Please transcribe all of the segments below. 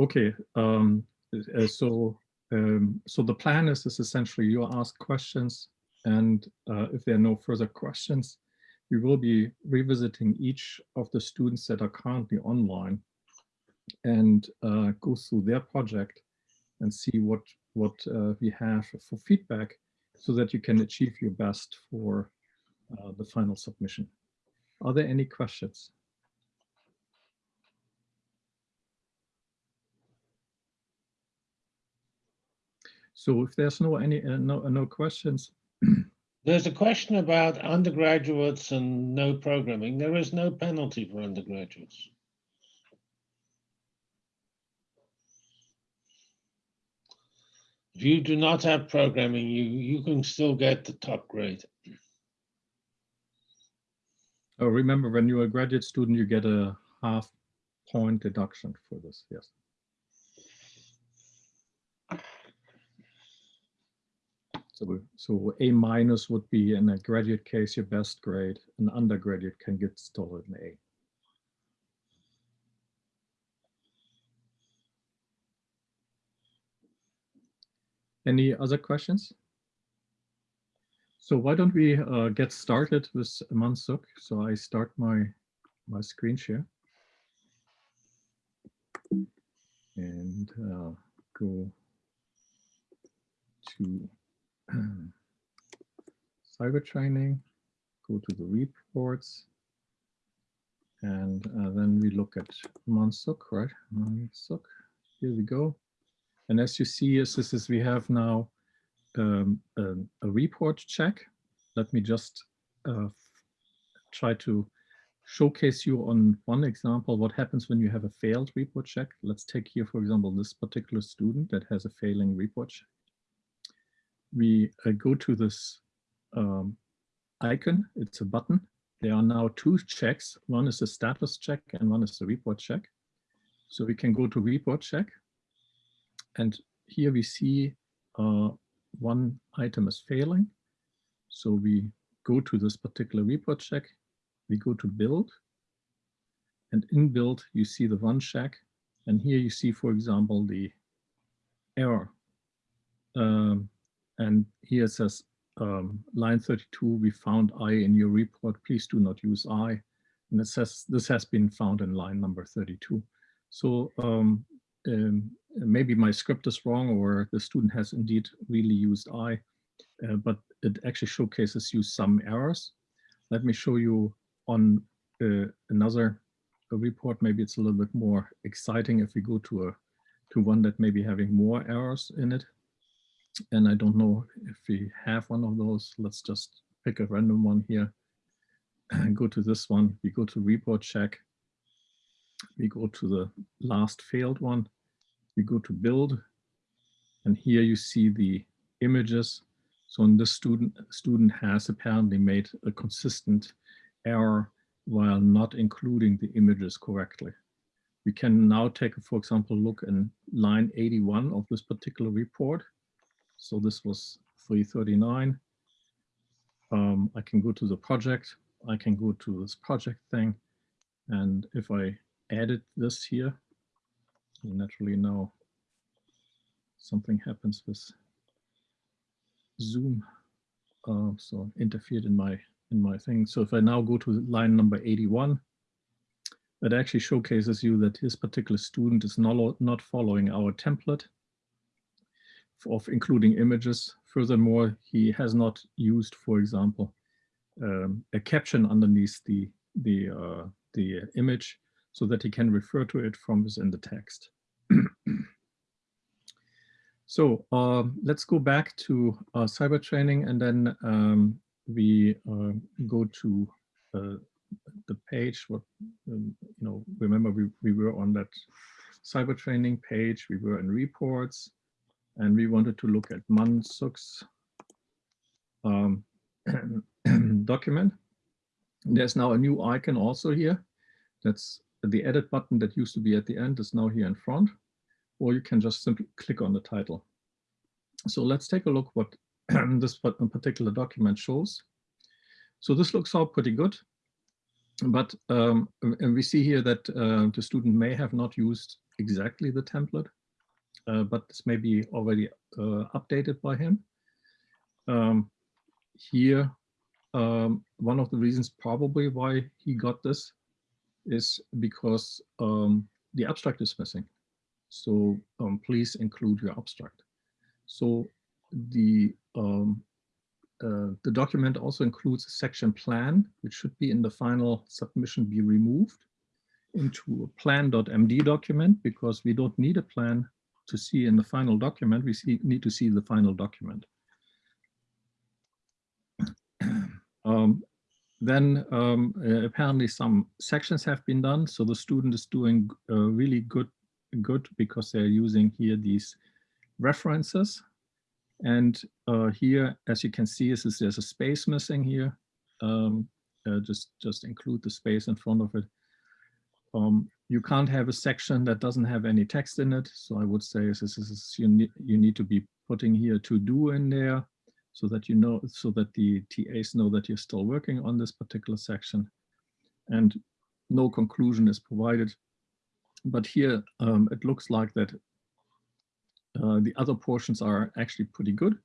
Okay, um, uh, so um, so the plan is, is essentially you ask questions and uh, if there are no further questions, we will be revisiting each of the students that are currently online and uh, go through their project and see what what uh, we have for feedback so that you can achieve your best for uh, the final submission. Are there any questions? So if there's no any uh, no no questions. There's a question about undergraduates and no programming. There is no penalty for undergraduates. If you do not have programming, you, you can still get the top grade. Oh, remember when you're a graduate student, you get a half point deduction for this, yes. So, so A minus would be in a graduate case your best grade. An undergraduate can get still an A. Any other questions? So why don't we uh, get started with Mansuk? So I start my my screen share and uh, go to cyber training, go to the reports, and uh, then we look at Mansuk, right? Mansuk, here we go. And as you see, as this is we have now um, a, a, report check. Let me just uh, try to showcase you on one example what happens when you have a failed report check. Let's take here, for example, this particular student that has a failing report check we uh, go to this um, icon, it's a button. There are now two checks. One is a status check and one is the report check. So we can go to report check. And here we see uh, one item is failing. So we go to this particular report check. We go to build. And in build, you see the one check. And here you see, for example, the error. Um, and here it says, um, line 32, we found I in your report. Please do not use I. And it says this has been found in line number 32. So um, um, maybe my script is wrong or the student has indeed really used I, uh, but it actually showcases you some errors. Let me show you on uh, another report. Maybe it's a little bit more exciting if we go to a to one that may be having more errors in it. And I don't know if we have one of those. Let's just pick a random one here and go to this one. We go to report check. We go to the last failed one. We go to build. And here you see the images. So this student, student has apparently made a consistent error while not including the images correctly. We can now take, for example, look in line 81 of this particular report. So this was 339. Um, I can go to the project. I can go to this project thing. And if I edit this here, you naturally now something happens with Zoom. Uh, so interfered in my in my thing. So if I now go to line number 81, that actually showcases you that his particular student is not, not following our template of including images. Furthermore, he has not used, for example, um, a caption underneath the, the, uh, the image so that he can refer to it from within the text. so uh, let's go back to uh, cyber training and then um, we uh, go to uh, the page. What um, you know, remember we, we were on that cyber training page, we were in reports, and we wanted to look at Mansuk's um, document. There's now a new icon also here. That's the edit button that used to be at the end is now here in front, or you can just simply click on the title. So let's take a look what this particular document shows. So this looks all pretty good, but um, and we see here that uh, the student may have not used exactly the template, but this may be already uh, updated by him. Um, here, um, one of the reasons probably why he got this is because um, the abstract is missing. So um, please include your abstract. So the um, uh, the document also includes a section plan, which should be in the final submission be removed into a plan.md document because we don't need a plan to see in the final document. We see, need to see the final document. um, then um, uh, apparently some sections have been done. So the student is doing uh, really good, good because they're using here these references. And uh, here, as you can see, is, there's a space missing here. Um, uh, just, just include the space in front of it. Um, you can't have a section that doesn't have any text in it. So I would say is, is, is you, need, you need to be putting here to do in there so that you know, so that the TAs know that you're still working on this particular section. And no conclusion is provided. But here um, it looks like that uh, the other portions are actually pretty good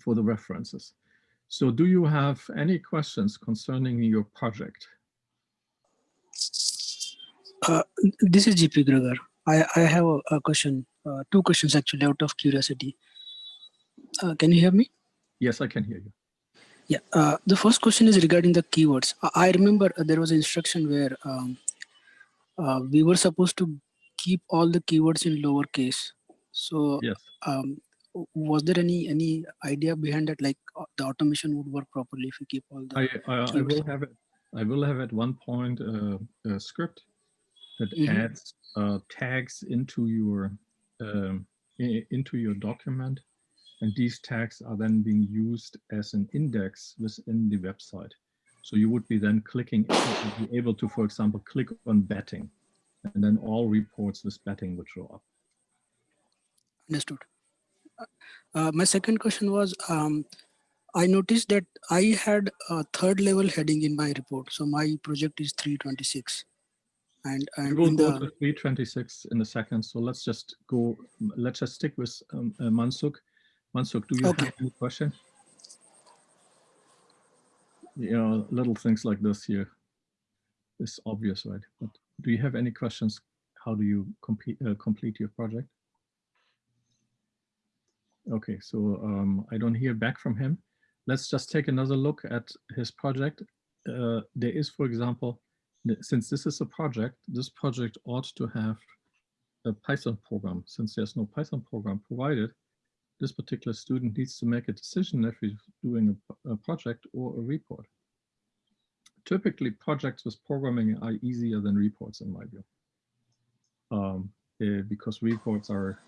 for the references. So do you have any questions concerning your project? Uh, this is GP Gregor. I, I have a, a question, uh, two questions actually out of curiosity. Uh, can you hear me? Yes, I can hear you. Yeah, uh, the first question is regarding the keywords. I remember there was an instruction where um, uh, we were supposed to keep all the keywords in lowercase. So Yes. um, was there any any idea behind that, like uh, the automation would work properly if we keep all the I, I, I will have it. I will have at one point uh, a script that Mhm. adds uh, tags into your um, into your document, and these tags are then being used as an index within the website. So you would be then clicking, be able to, for example, click on betting, and then all reports with betting would show up. Understood. Uh, uh, my second question was, um, I noticed that I had a third level heading in my report. So my project is 326. And, we will go the, to 326 in a second. So let's just go, let's just stick with um, uh, Mansuk. Mansuk, do you Okay. have any question? You know, little things like this here is obvious, right? But do you have any questions? How do you complete, uh, complete your project? Okay, so um, I don't hear back from him. Let's just take another look at his project. Uh, there is, for example, since this is a project, this project ought to have a Python program. Since there's no Python program provided, this particular student needs to make a decision if he's doing a project or a report. Typically, projects with programming are easier than reports, in my view, um, eh, because reports are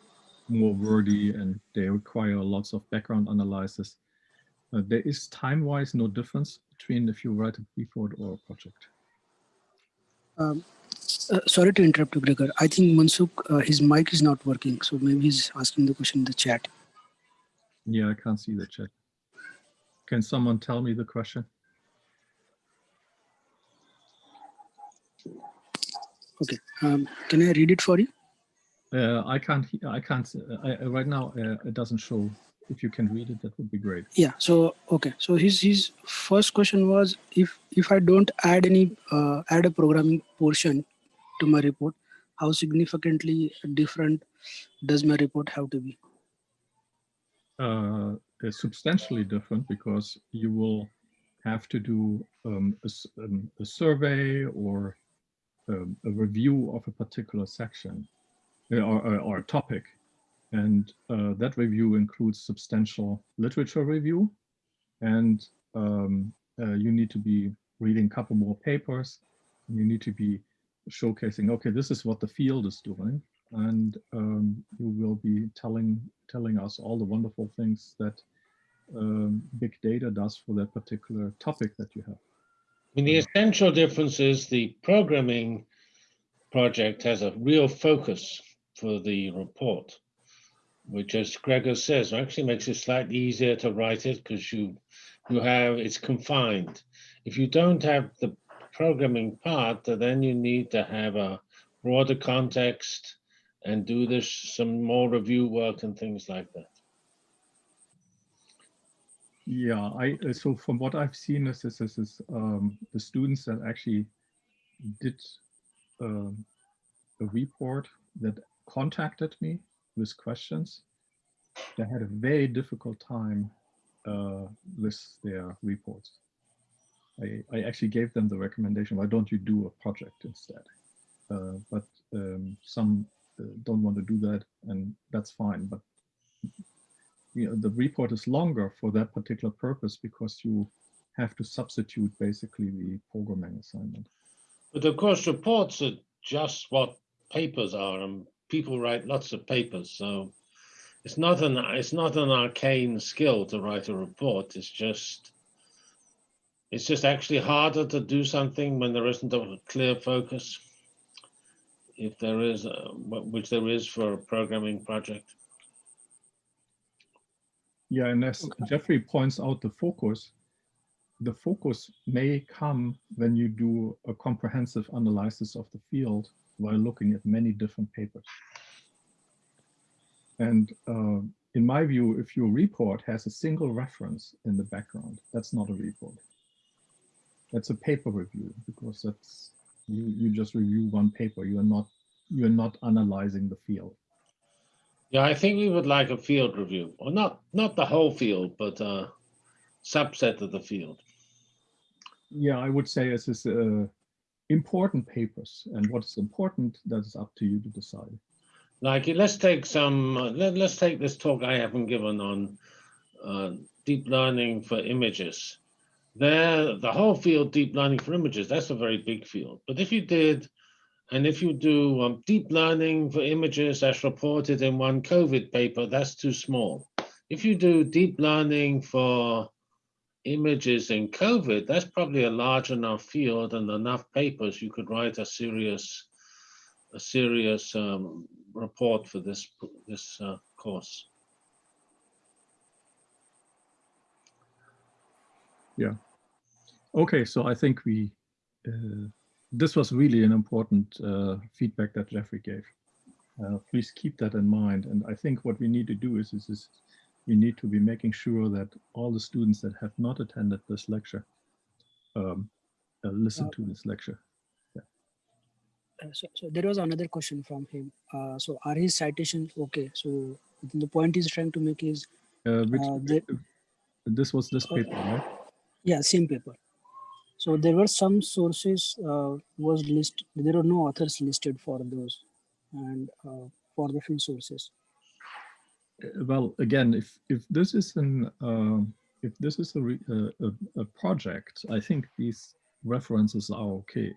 more wordy and they require lots of background analysis. Uh, there is time-wise no difference between if you write a report or a project. Um, uh, sorry to interrupt you, Gregor. I think Mansuk, uh, his mic is not working. So maybe he's asking the question in the chat. Yeah, I can't see the chat. Can someone tell me the question? Okay. Um, can I read it for you? Uh, I can't, I can't, uh, I, I- right now, uh, it doesn't show. If you can read it, that would be great. Yeah. So okay. So his his first question was if if I don't add any uh, add a programming portion to my report, how significantly different does my report have to be? Uh, substantially different because you will have to do um, a, um, a survey or um, a review of a particular section uh, or, or, or a topic. And uh, that review includes substantial literature review. And um, uh, you need to be reading a couple more papers. You need to be showcasing, okay, this is what the field is doing. And um, you will be telling, telling us all the wonderful things that um, big data does for that particular topic that you have. I mean, the essential difference is the programming project has a real focus for the report, which as Gregor says, actually makes it slightly easier to write it because you, you have, it's confined. If you don't have the programming part, then you need to have a broader context and do this some more review work and things like that. Yeah, I uh, so from what I've seen is this, is um, the students that actually did um, a report that contacted me with questions. They had a very difficult time uh, with their reports. I, I actually gave them the recommendation, why don't you do a project instead? Uh, but um, some uh, don't want to do that and that's fine. But you know, the report is longer for that particular purpose because you have to substitute basically the programming assignment. But of course, reports are just what papers are, and people write lots of papers. So it's not an it's not an arcane skill to write a report. It's just it's just actually harder to do something when there isn't a clear focus. If there is, uh, a, which there is for a programming project. Yeah, and as Geoffrey points out, the focus, the focus may come when you do a comprehensive analysis of the field while looking at many different papers. And uh, in my view, if your report has a single reference in the background, that's not a report. That's a paper review because that's you, you just review one paper. You are not you're not analyzing the field. Yeah, I think we would like a field review, or not not the whole field, but a subset of the field. Yeah, I would say this is uh, important papers, and what is important that is up to you to decide. Like, let's take some. Uh, let, let's take this talk I haven't given on uh, deep learning for images. There, the whole field, deep learning for images, that's a very big field. But if you did and if you do um, deep learning for images as reported in one COVID paper, that's too small. If you do deep learning for images in COVID, that's probably a large enough field and enough papers you could write a serious, a serious um, report for this this uh, course. Yeah. Okay, so I think we uh, this was really an important uh, feedback that Geoffrey gave. Uh, please keep that in mind. And I think what we need to do is, is, is we need to be making sure that all the students that have not attended this lecture um, uh, listen to this lecture. Yeah. Uh, so, so there was another question from him. Uh, so are his citations okay? So the point he's trying to make is Uh, which, Uh, this was this paper, right? yeah, same paper. So there were some sources uh, was list. There were no authors listed for those, and uh, for the few sources. Uh, well, again, if if this is an um, if this is a, re, uh, a a project, I think these references are okay.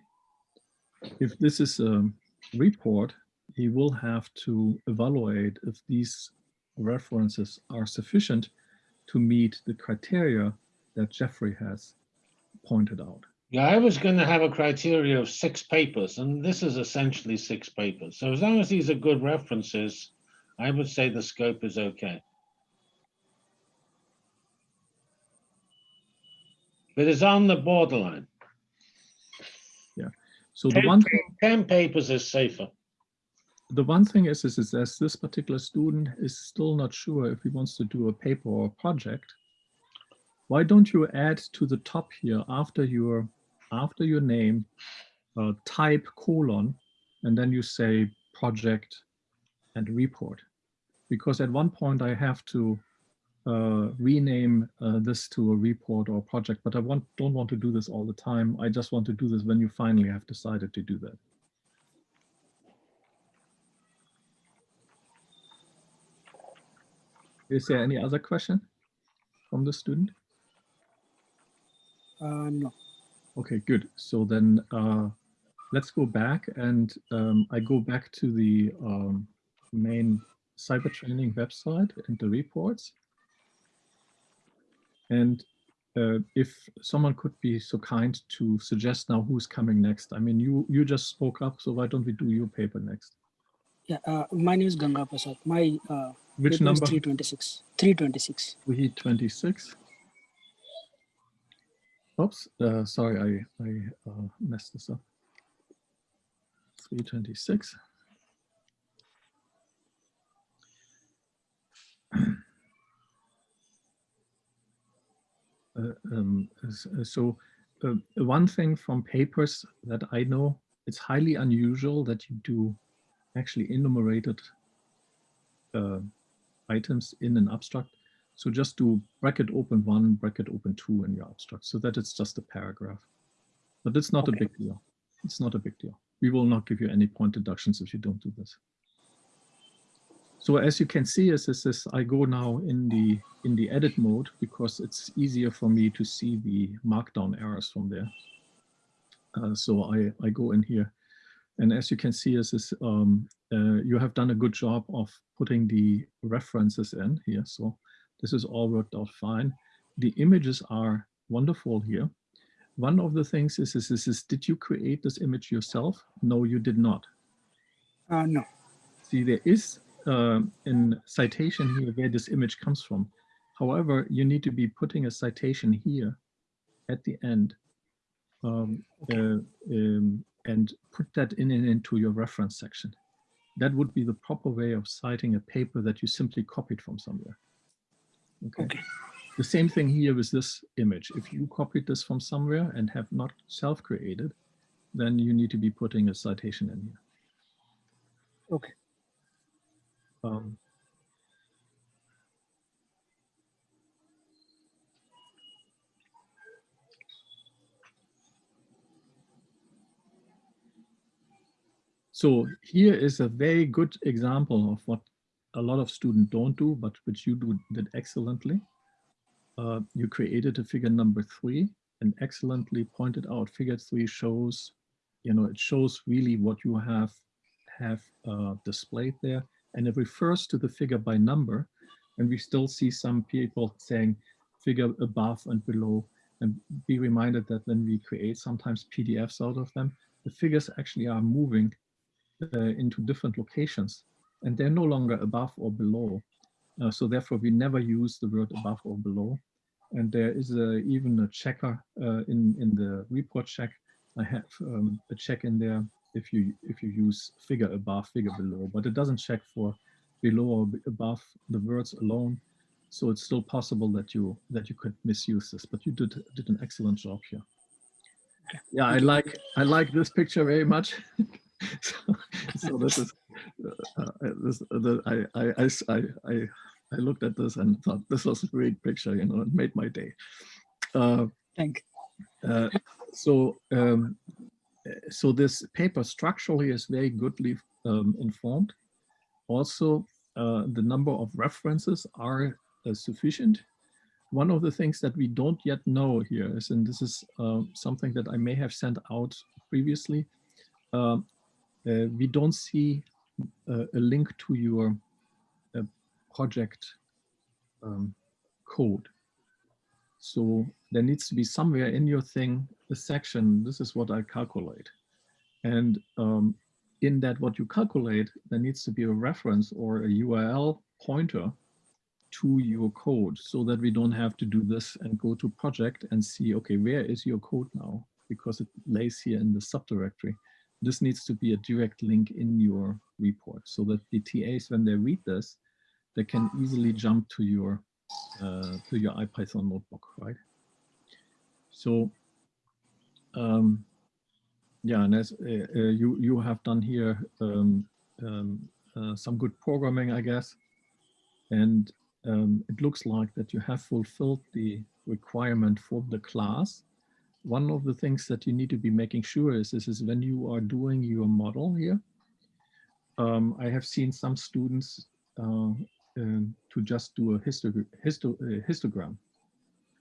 If this is a report, he will have to evaluate if these references are sufficient to meet the criteria that Geoffrey has pointed out. Yeah, I was going to have a criteria of six papers, and this is essentially six papers. So as long as these are good references, I would say the scope is okay. But it's on the borderline. Yeah. So the Ten, one thing, 10 papers is safer. the one thing is, is, is as this particular student is still not sure if he wants to do a paper or a project, why don't you add to the top here after your after your name uh, type colon and then you say project and report because at one point I have to uh, rename uh, this to a report or a project but I want don't want to do this all the time I just want to do this when you finally have decided to do that is there any other question from the student Uh, no. Okay, good. So then uh, let's go back and um, I go back to the um, main cyber training website and the reports. And uh, if someone could be so kind to suggest now who's coming next. I mean, you you just spoke up, so why don't we do your paper next? Yeah, uh, my name is Ganga Prasad. My uh, Which is number? 326. 326. We 26. Oops, uh, sorry, I, I uh, messed this up. 326. Uh, um, uh, so uh, one thing from papers that I know, it's highly unusual that you do actually enumerated uh, items in an abstract. So just do bracket open one, bracket open two in your abstract so that it's just a paragraph. But it's not Okay. a big deal. It's not a big deal. We will not give you any point deductions if you don't do this. So as you can see, as this is, I go now in the in the edit mode because it's easier for me to see the markdown errors from there. Uh, so I, I go in here. And as you can see, as this, um, uh, you have done a good job of putting the references in here. So this is all worked out fine. The images are wonderful here. One of the things is, is, is, is did you create this image yourself? No, you did not. Uh, no. See, there is uh, in citation here where this image comes from. However, you need to be putting a citation here at the end um, uh, um, and put that in and into your reference section. That would be the proper way of citing a paper that you simply copied from somewhere. Okay. Okay. The same thing here with this image. If you copied this from somewhere and have not self-created, then you need to be putting a citation in here. Okay. Um, so here is a very good example of what a lot of students don't do, but which you do, did excellently. Uh, you created a figure number three and excellently pointed out figure three shows, you know, it shows really what you have have uh, displayed there and it refers to the figure by number. And we still see some people saying figure above and below. And be reminded that when we create sometimes PDFs out of them, the figures actually are moving uh, into different locations and they're no longer above or below. Uh, so therefore we never use the word above or below. And there is a, even a checker uh, in, in the report check. I have um, a check in there if you if you use figure above, figure below, but it doesn't check for below or above the words alone. So it's still possible that you that you could misuse this, but you did did an excellent job here. Yeah, I like I like this picture very much. so, so this is uh, uh, this I I I, I, I I looked at this and thought this was a great picture. You know, it made my day. Uh, Thank uh, so um, so this paper structurally is very goodly um, informed. Also, uh, the number of references are uh, sufficient. One of the things that we don't yet know here is, and this is uh, something that I may have sent out previously, um, uh, we don't see uh, a link to your uh, project um, code. So there needs to be somewhere in your thing a section, this is what I calculate. And um, in that what you calculate, there needs to be a reference or a URL pointer to your code so that we don't have to do this and go to project and see, okay, where is your code now? Because it lays here in the subdirectory. This needs to be a direct link in your report so that the TAs, when they read this, they can easily jump to your uh, to your IPython notebook, right? So, um, yeah, and as uh, uh, you you have done here um, um, uh, some good programming, I guess, and um, it looks like that you have fulfilled the requirement for the class. One of the things that you need to be making sure is this is when you are doing your model here. Um, I have seen some students uh, um, to just do a histo histo uh, histogram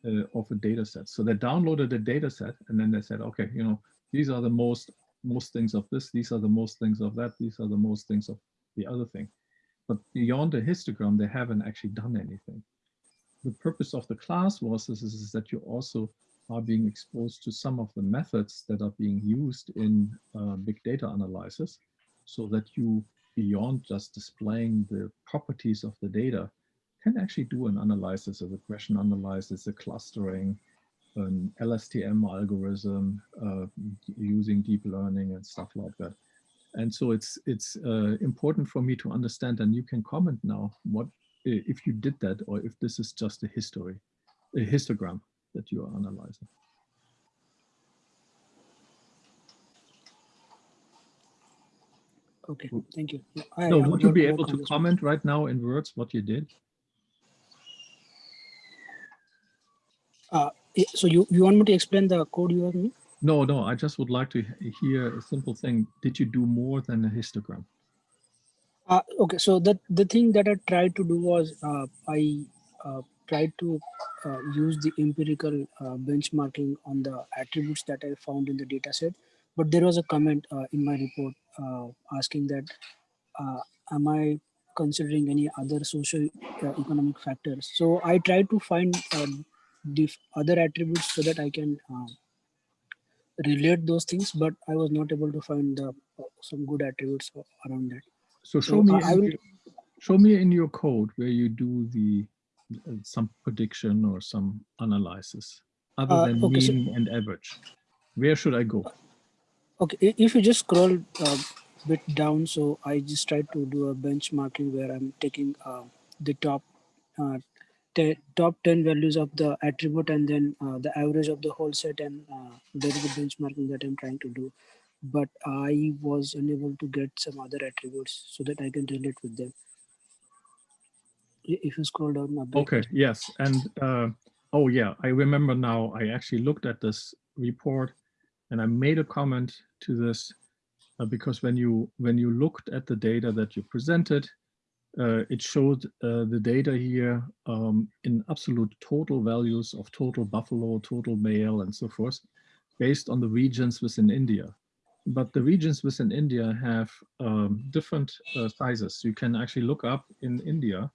uh, of a data set. So they downloaded a data set and then they said, okay, you know, these are the most most things of this, these are the most things of that, these are the most things of the other thing. But beyond the histogram, they haven't actually done anything. The purpose of the class was is, is that you also are being exposed to some of the methods that are being used in uh, big data analysis so that you beyond just displaying the properties of the data, can actually do an analysis, a regression analysis, a clustering, an LSTM algorithm uh, using deep learning and stuff like that. And so it's it's uh, important for me to understand, and you can comment now what if you did that or if this is just a history, a histogram that you are analyzing. Okay, thank you. I- No, I would you be able to comment right now in words what you did? Yeah, So you, you want me to explain the code you have me? No, no, I just would like to hear a simple thing. Did you do more than a histogram? Uh, okay, so the, the thing that I tried to do was uh, I uh, tried to uh, use the empirical uh, benchmarking on the attributes that I found in the data set. But there was a comment uh, in my report uh, asking that, uh, am I considering any other social economic factors? So I tried to find uh, the other attributes so that I can uh, relate those things, but I was not able to find the, uh, some good attributes around that. So So show me, I- I in will- your- show me in your code where you do the uh, some prediction or some analysis other Uh, than okay, so- mean and average. Where should I go? Okay, if you just scroll a bit down, so I just tried to do a benchmarking where I'm taking uh, the top uh, top 10 values of the attribute and then uh, the average of the whole set and uh, there is a benchmarking that I'm trying to do. But I was unable to get some other attributes so that I can relate with them. If you scroll down a bit. Okay, yes, and uh, oh yeah, I remember now. I actually looked at this report, and I made a comment to this uh, because when you when you looked at the data that you presented, uh, it showed uh, the data here um, in absolute total values of total buffalo, total male, and so forth, based on the regions within India. But the regions within India have um, different uh, sizes. You can actually look up in India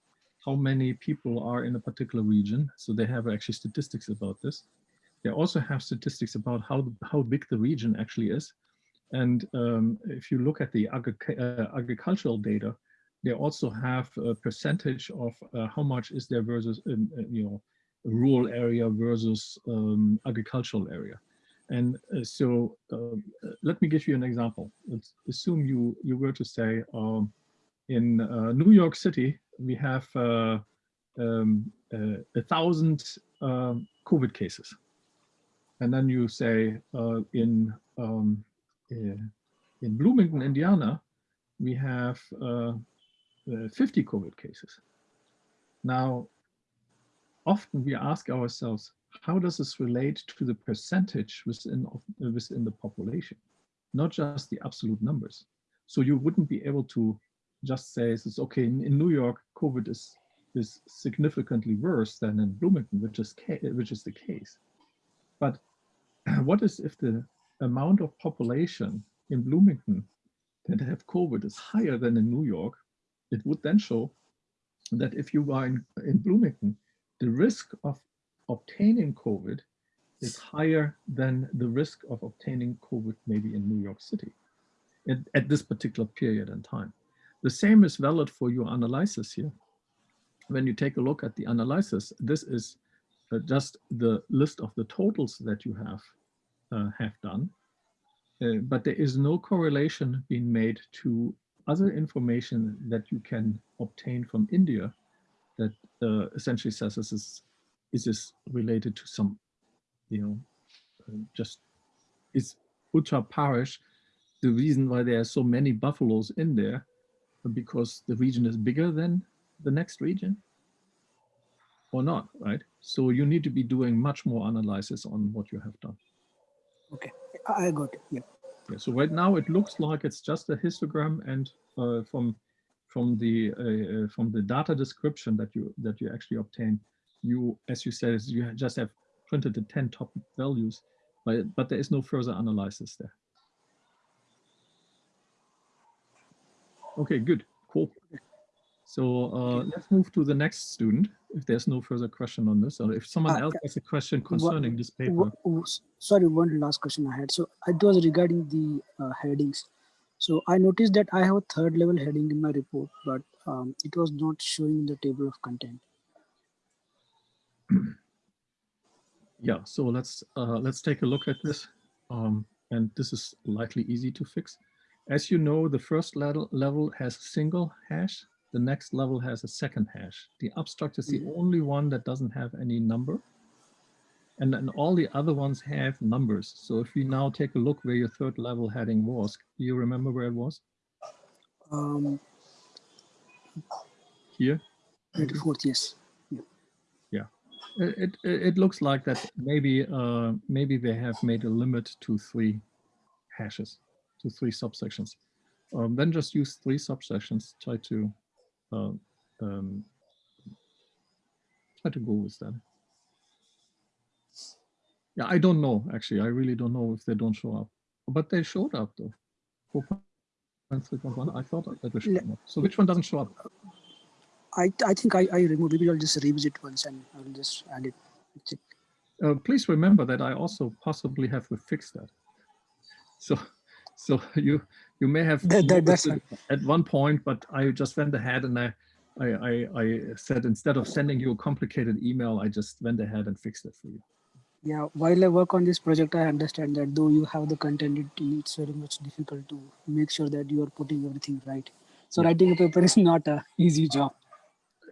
how many people are in a particular region. So they have actually statistics about this. They also have statistics about how, how big the region actually is. And um, if you look at the uh, agricultural data, they also have a percentage of uh, how much is there versus, um, you know, rural area versus um, agricultural area. And uh, so uh, let me give you an example. Let's assume you, you were to say, um, in uh, New York City, we have uh, um, uh, a thousand um, COVID cases. And then you say in, um, in Bloomington, Indiana, we have 50 COVID cases. Now, often we ask ourselves, how does this relate to the percentage within, of, uh, within the population, not just the absolute numbers? So you wouldn't be able to just say it's okay in, in New York, COVID is is significantly worse than in Bloomington, which is which is the case. But what is if the amount of population in Bloomington that have COVID is higher than in New York? It would then show that if you are in, in Bloomington, the risk of obtaining COVID is higher than the risk of obtaining COVID maybe in New York City at, at this particular period in time. The same is valid for your analysis here. When you take a look at the analysis, this is uh, just the list of the totals that you have uh, have done. Uh, but there is no correlation being made to other information that you can obtain from India that uh, essentially says this is, is this related to some, you know, uh, just is Uttar Pradesh the reason why there are so many buffaloes in there because the region is bigger than the next region or not, right? So you need to be doing much more analysis on what you have done. Okay, I got it. Yeah. Yeah, so right now it looks like it's just a histogram and uh, from from the uh, uh, from the data description that you that you actually obtain, you as you said you just have printed the 10 top values, but but there is no further analysis there. Okay, good, cool. So uh, let's move to the next student. If there's no further question on this, or if someone Uh, else has a question concerning this paper. Wha- w- s- Sorry, one last question I had. So it was regarding the uh, headings. So I noticed that I have a third level heading in my report, but um, it was not showing in the table of content. Yeah, so let's uh, let's take a look at this. Um, and this is likely easy to fix. As you know, the first level, level has a single hash. The next level has a second hash. The abstract is the only one that doesn't have any number. And then all the other ones have numbers. So if you now take a look where your third level heading was, do you remember where it was? Um, Here? 24th, yes. It, it, it looks like that maybe, uh, maybe they have made a limit to three hashes, to three subsections. Um, then just use three subsections, try to, uh, um, try to go with that. Yeah, I don't know, actually. I really don't know if they don't show up, but they showed up though. 4.3.1, I thought that they showed up. So which one doesn't show up? I, I think I, I removed, maybe I'll just revisit once and I'll just add it. Check. Uh, please remember that I also possibly have to fix that. So, so you you may have That- that- at one point, but I just went ahead and I, I I I said instead of sending you a complicated email, I just went ahead and fixed it for you. Yeah, while I work on this project, I understand that though you have the content, it, it's very much difficult to make sure that you are putting everything right. So Yeah. writing a paper is not a easy job.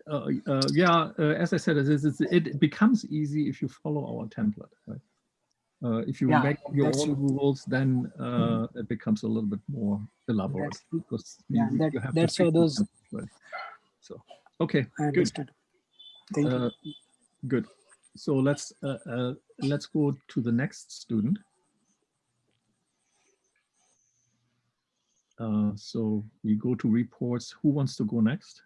Uh, uh, yeah, uh, as I said, it, is- it's- it becomes easy if you follow our template. Right? Uh, if you Yeah, make your own rules, then uh, it becomes a little bit more elaborate That's- because you- yeah, you that- have to that's why those- right? So, okay, I good. understood. Thank you. Uh, Good. So let's uh, uh, let's go to the next student. Uh, so we go to reports. Who wants to go next?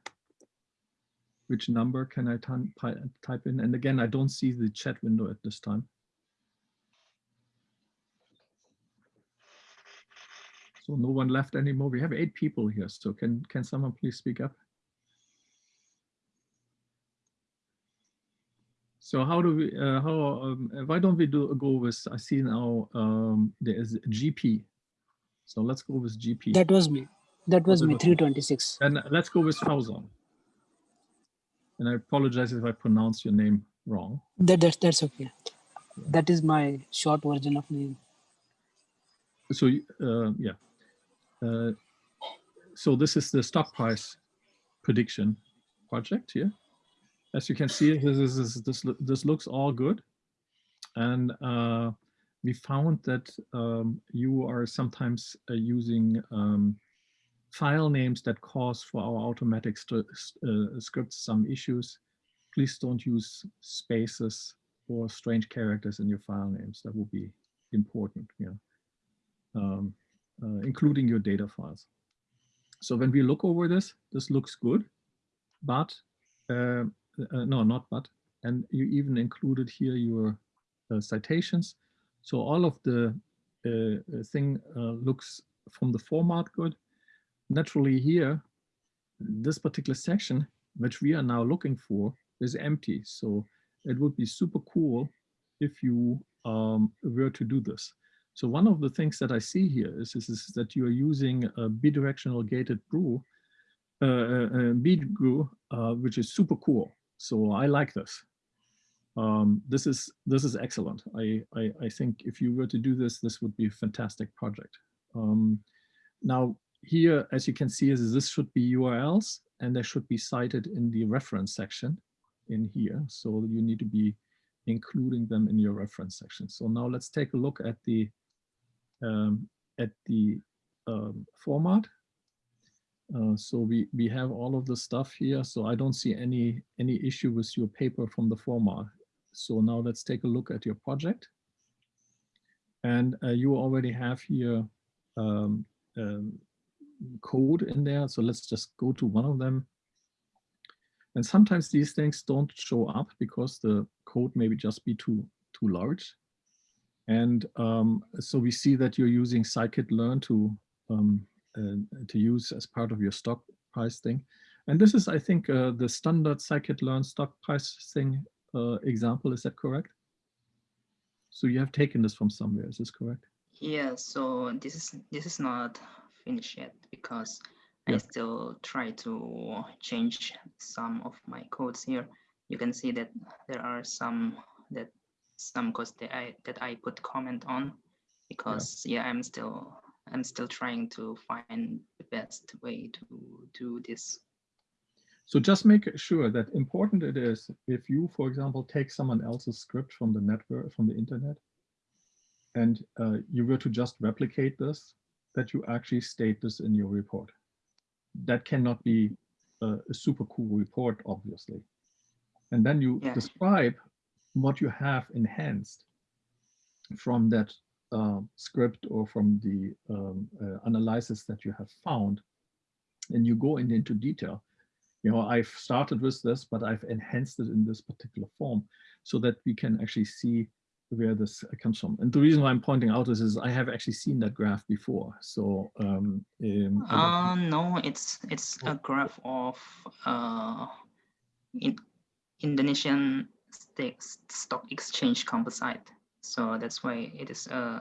Which number can I type in? And again, I don't see the chat window at this time. So no one left anymore. We have eight people here. So can can someone please speak up? So how do we, uh, how, um, uh, why don't we do go with, I see now um, there is GP. So let's go with GP. That was me. That was me, 326. And let's go with Fauzon. And I apologize if I pronounce your name wrong. That, that's, that's okay. That is my short version of name. So, uh, yeah. Uh, so this is the stock price prediction project here. As you can see, this is this this, looks all good, and uh, we found that um, you are sometimes uh, using um, file names that cause for our automatic uh, scripts some issues. Please don't use spaces or strange characters in your file names. That will be important. Yeah um, uh, including your data files. So when we look over this, this looks good, but, uh, uh, no, not but, and you even included here your uh, citations. So all of the uh, thing looks from the format good. Naturally here, this particular section, which we are now looking for, is empty. So it would be super cool if you um, were to do this. So one of the things that I see here is, is, is that you are using a bidirectional gated GRU, uh, uh, uh, Bi-GRU, uh, which is super cool. So I like this. Um, this is this is excellent. I, I I think if you were to do this, this would be a fantastic project. Um, now here, as you can see, is this should be URLs and they should be cited in the reference section in here. So you need to be including them in your reference section. So now let's take a look at the um, at the um, format. Uh, so we we have all of the stuff here. So I don't see any any issue with your paper from the format. So now let's take a look at your project. And uh, you already have here um, um, code in there. So let's just go to one of them. And sometimes these things don't show up because the code maybe just be too too large. And um, so we see that you're using scikit-learn to um, uh, to use as part of your stock price thing. And this is, I think, uh, the standard scikit-learn stock price thing uh, example. Is that correct? So you have taken this from somewhere. Is this correct? Yeah, so this is this is not finished yet because Yeah. I still try to change some of my codes here. You can see that there are some that some codes that I that I put comment on because yeah, I'm still I'm still trying to find the best way to do this. So just make sure that important it is if you, for example, take someone else's script from the network, from the internet, and uh, you were to just replicate this, that you actually state this in your report. That cannot be a, a super cool report, obviously. And then you Yeah. describe what you have enhanced from that uh, script or from the um, uh, analysis that you have found. And you go in, into detail. You know, I've started with this, but I've enhanced it in this particular form so that we can actually see where this comes from. And the reason why I'm pointing out this is I have actually seen that graph before. So um, um, Uh, no, it's it's a graph of uh, in Indonesian stock exchange composite. So that's why it is uh,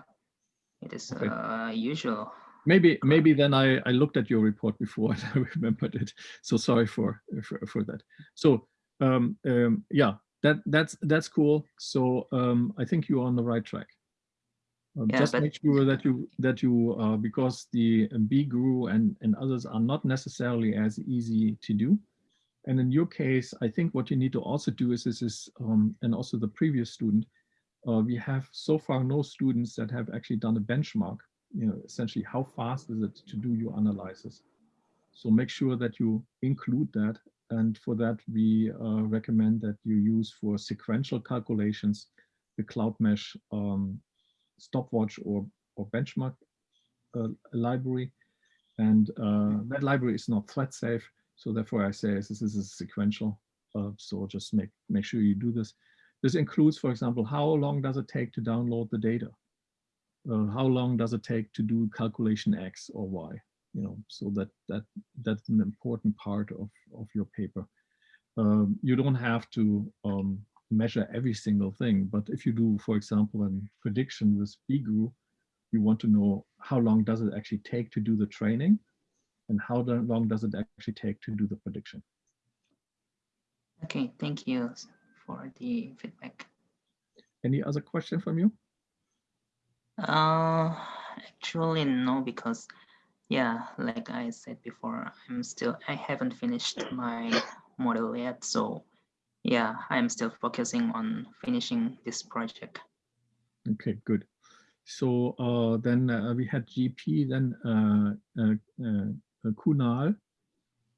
it is Okay. uh, usual. maybe maybe then I, I looked at your report before and I remembered it. So sorry for for, for that. So um, um, yeah, that that's that's cool. So um, I think you're on the right track. Um, Yeah, just but- make sure that you that you uh, because the Bi-GRU and and others are not necessarily as easy to do. And in your case, I think what you need to also do is this is um, and also the previous student. Uh, we have so far no students that have actually done a benchmark you know, essentially how fast is it to do your analysis. So make sure that you include that. And for that, we uh, recommend that you use for sequential calculations, the Cloudmesh um, stopwatch or, or benchmark uh, library. And uh, that library is not thread safe. So therefore I say this is a sequential. Uh, so just make, make sure you do this. This includes, for example, how long does it take to download the data? uh, how long does it take to do calculation X or Y? You know, so that that that's an important part of of your paper. Um, you don't have to um, measure every single thing, but if you do, for example, a prediction with Bi-GRU, you want to know how long does it actually take to do the training, and how long does it actually take to do the prediction. Okay, thank you for the feedback. Any other question from you? Uh, actually no, because yeah, like I said before, I'm still I haven't finished my model yet, so yeah, I'm still focusing on finishing this project. Okay, good. So uh, then uh, we had GP, then uh, uh, uh, Kunal.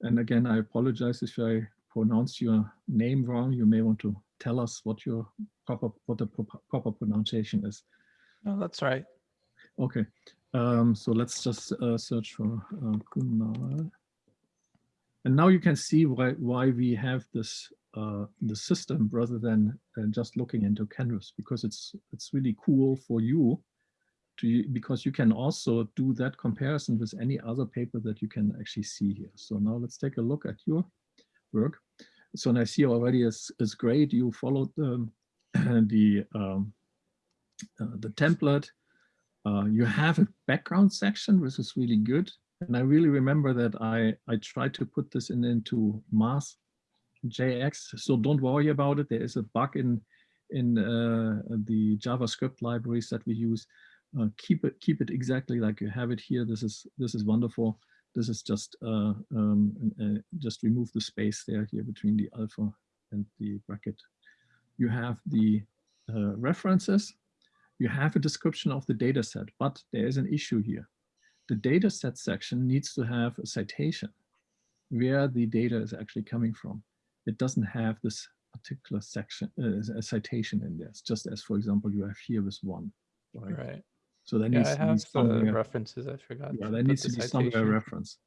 And again, I apologize if I pronounce your name wrong. You may want to tell us what your proper what the proper, proper pronunciation is. Oh, that's right. Okay, um, so let's just uh, search for uh, Kunal. And now you can see why why we have this uh, the system rather than uh, just looking into Canvas because it's it's really cool for you to because you can also do that comparison with any other paper that you can actually see here. So now let's take a look at your work. So and I see already is is great. You followed the the um, uh, the template. Uh, you have a background section, which is really good. And I really remember that I, I tried to put this in into mass JX. So don't worry about it. There is a bug in, in uh, the JavaScript libraries that we use. Uh, keep it keep it exactly like you have it here. This is this is wonderful. This is just uh, um, uh, just remove the space there here between the alpha and the bracket. You have the uh, references you have a description of the data set, but there is an issue here. The data set section needs to have a citation where the data is actually coming from. It doesn't have this particular section, uh, a citation in there. Just as, for example, you have here with one, right? Right. So there Yeah, needs I to be have the somewhere, references. I forgot. yeah, to there needs to be somewhere reference.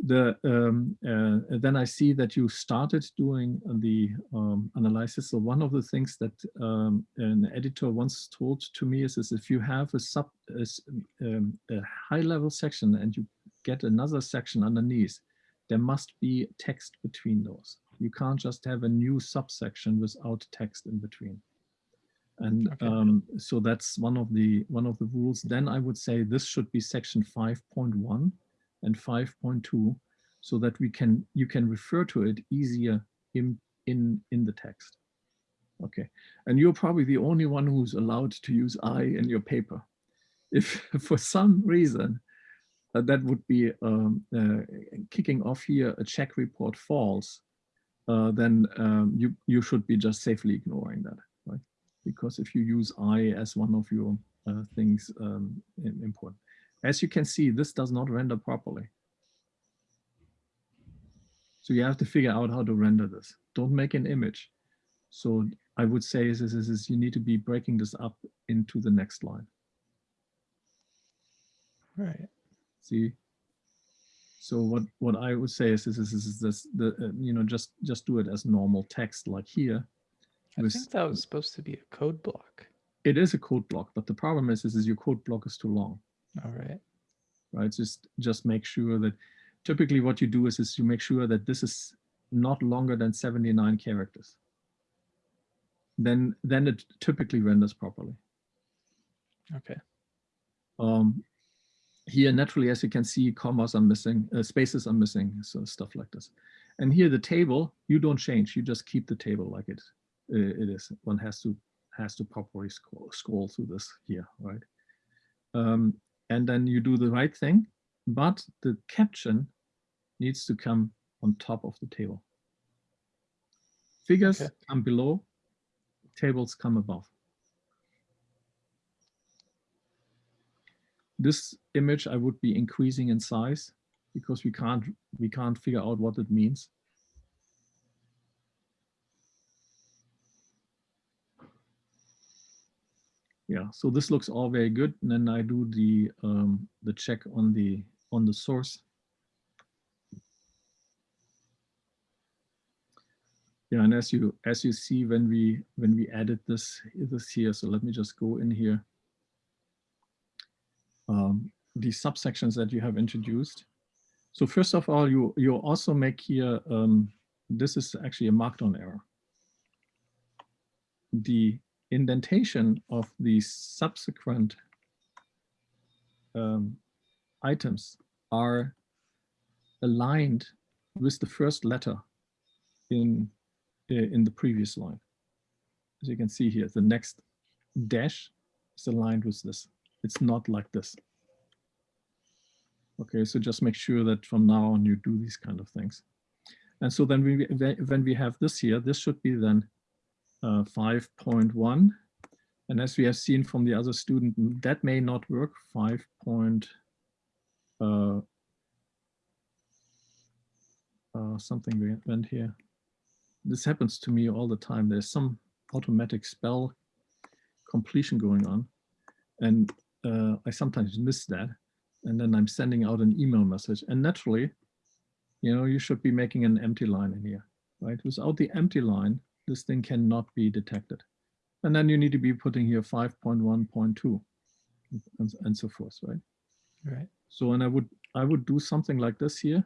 The um, uh, then I see that you started doing the um, analysis. So one of the things that um, an editor once told to me is, is if you have a sub a, um, a high level section and you get another section underneath, there must be text between those. You can't just have a new subsection without text in between. And Okay. um, so that's one of the one of the rules. Then I would say this should be section 5.1 and 5.2 so that we can you can refer to it easier in in in the text okay and you're probably the only one who's allowed to use i in your paper if for some reason uh, that would be um, uh, kicking off here a check report false, uh, then um, you, you should be just safely ignoring that? Because if you use I as one of your uh, things um, im- important. As you can see, this does not render properly. So you have to figure out how to render this. Don't make an image. So I would say is, is, is, you need to be breaking this up into the next line. Right. See? So what, what I would say is, is, is, is this, the, uh, you know, just, just do it as normal text like here. I with- think that was supposed to be a code block. It is a code block, but the problem is, is, is your code block is too long. All right. right? Just just make sure that typically what you do is, is you make sure that this is not longer than 79 characters. Then then it typically renders properly. Okay. Um, here naturally, as you can see, commas are missing, uh, spaces are missing, so stuff like this. And here the table, you don't change, you just keep the table like it it is. One has to has to properly scroll, scroll through this here, right? Um, and then you do the right thing, but the caption needs to come on top of the table. Figures Okay. come below, tables come above. This image I would be increasing in size because we can't we can't figure out what it means. Yeah, so this looks all very good. And then I do the um, the check on the on the source. Yeah, and as you as you see when we when we added this this here, so let me just go in here. Um, the subsections that you have introduced. So first of all, you you also make here um, this is actually a markdown error. The indentation of the subsequent um, items are aligned with the first letter in uh, in the previous line. As you can see here, the next dash is aligned with this. It's not like this. Okay, so just make sure that from now on you do these kind of things. And so then we, when we have this here, this should be then uh, 5.1. And as we have seen from the other student, that may not work, 5. Point, uh, uh, something we went here. This happens to me all the time. There's some automatic spell completion going on. And uh, I sometimes miss that. And then I'm sending out an email message. And naturally, you know, you should be making an empty line in here, right? Without the empty line, this thing cannot be detected. And then you need to be putting here 5.1.2 and, and so forth, right? Right. So, and I would, I would do something like this here.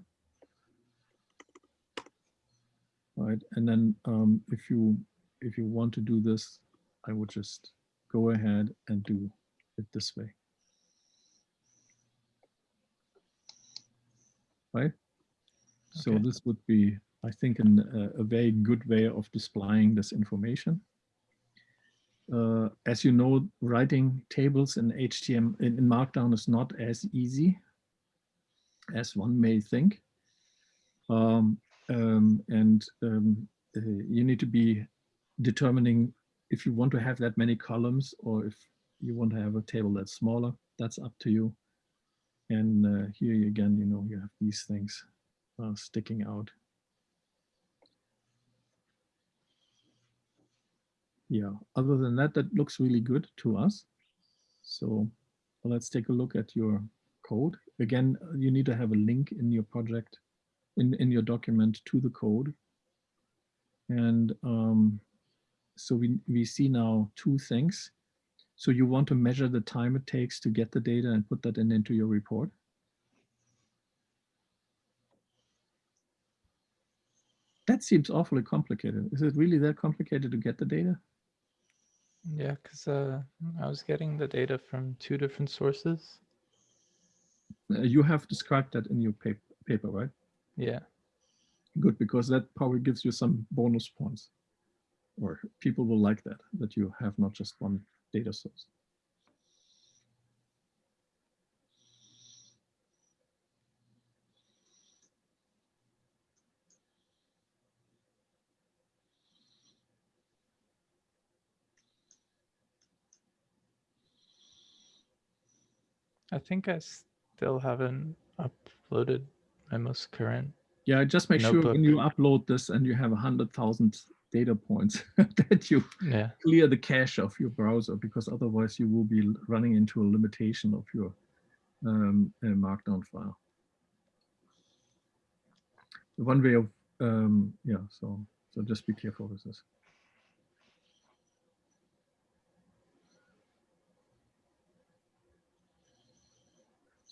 Right, and then um, if you, if you want to do this, I would just go ahead and do it this way. Right? So Okay. this would be, I think, an, a, a very good way of displaying this information. Uh, as you know, writing tables in HTML in, in Markdown is not as easy as one may think. Um, um, and um, uh, you need to be determining if you want to have that many columns or if you want to have a table that's smaller, that's up to you. And uh, here again, you know, you have these things uh, sticking out. Yeah, other than that, that looks really good to us. So let's take a look at your code. Again, you need to have a link in your project, in, in your document to the code. And um, so we, we see now two things. So you want to measure the time it takes to get the data and put that in into your report. That seems awfully complicated. Is it really that complicated to get the data? Yeah, because uh, I was getting the data from two different sources. Uh, you have described that in your paper, paper, right? Yeah. Good, because that probably gives you some bonus points. Or people will like that, that you have not just one data source. I think I still haven't uploaded my most current. Yeah, just make sure when you upload this and you have a hundred thousand data points that you Yeah. clear the cache of your browser because otherwise you will be running into a limitation of your um, uh, markdown file. One way of, um, yeah, so, so just be careful with this.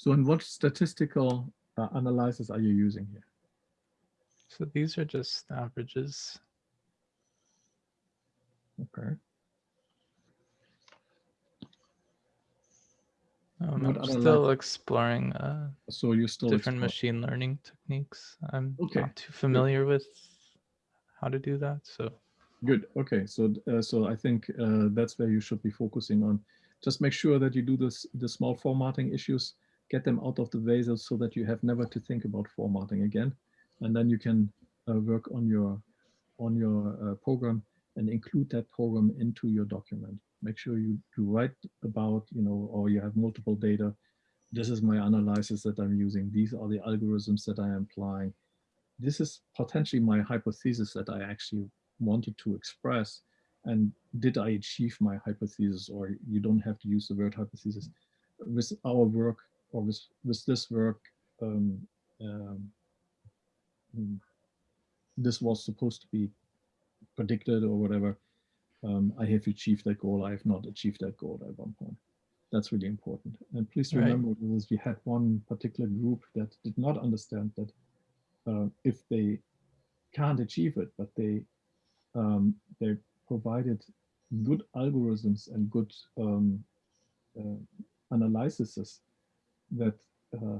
So and what statistical uh, analysis are you using here? So these are just averages. Okay. Um, I'm still exploring uh, So you're still different explore- machine learning techniques. I'm Okay, not too familiar with how to do that. So Good. Okay. So, uh, so I think uh, that's where you should be focusing on. Just make sure that you do this, the small formatting issues, get them out of the way so- that you have never to think about formatting again. And then you can uh, work on your, on your uh, program and include that program into your document. Make sure you, you write about, you know, or you have multiple data. This is my analysis that I'm using. These are the algorithms that I am applying. This is potentially my hypothesis that I actually wanted to express and did I achieve my hypothesis or you don't have to use the word hypothesis with our work or with, with this work um, um, mm, this was supposed to be predicted or whatever um, I have achieved that goal. I have not achieved that goal at one point. That's really important. And please Right. remember we had one particular group that did not understand that uh, if they can't achieve it but they um, they provided good algorithms and good um, uh, analyses that uh,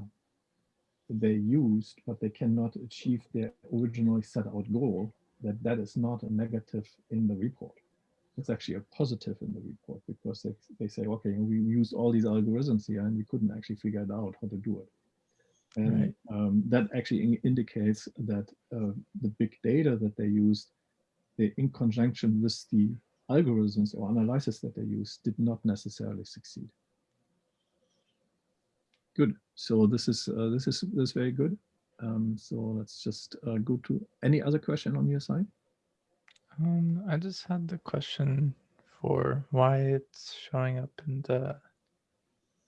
they used, but they cannot achieve their originally set out goal, that that is not a negative in the report. It's actually a positive in the report because they, they say, okay, we used all these algorithms here and we couldn't actually figure it out how to do it. And Right. um, that actually in- indicates that uh, the big data that they used they, in conjunction with the algorithms or analysis that they used, did not necessarily succeed. Good. So this is uh, this is this is very good. Um, so let's just uh, go to any other question on your side. um, I just had the question for why it's showing up in the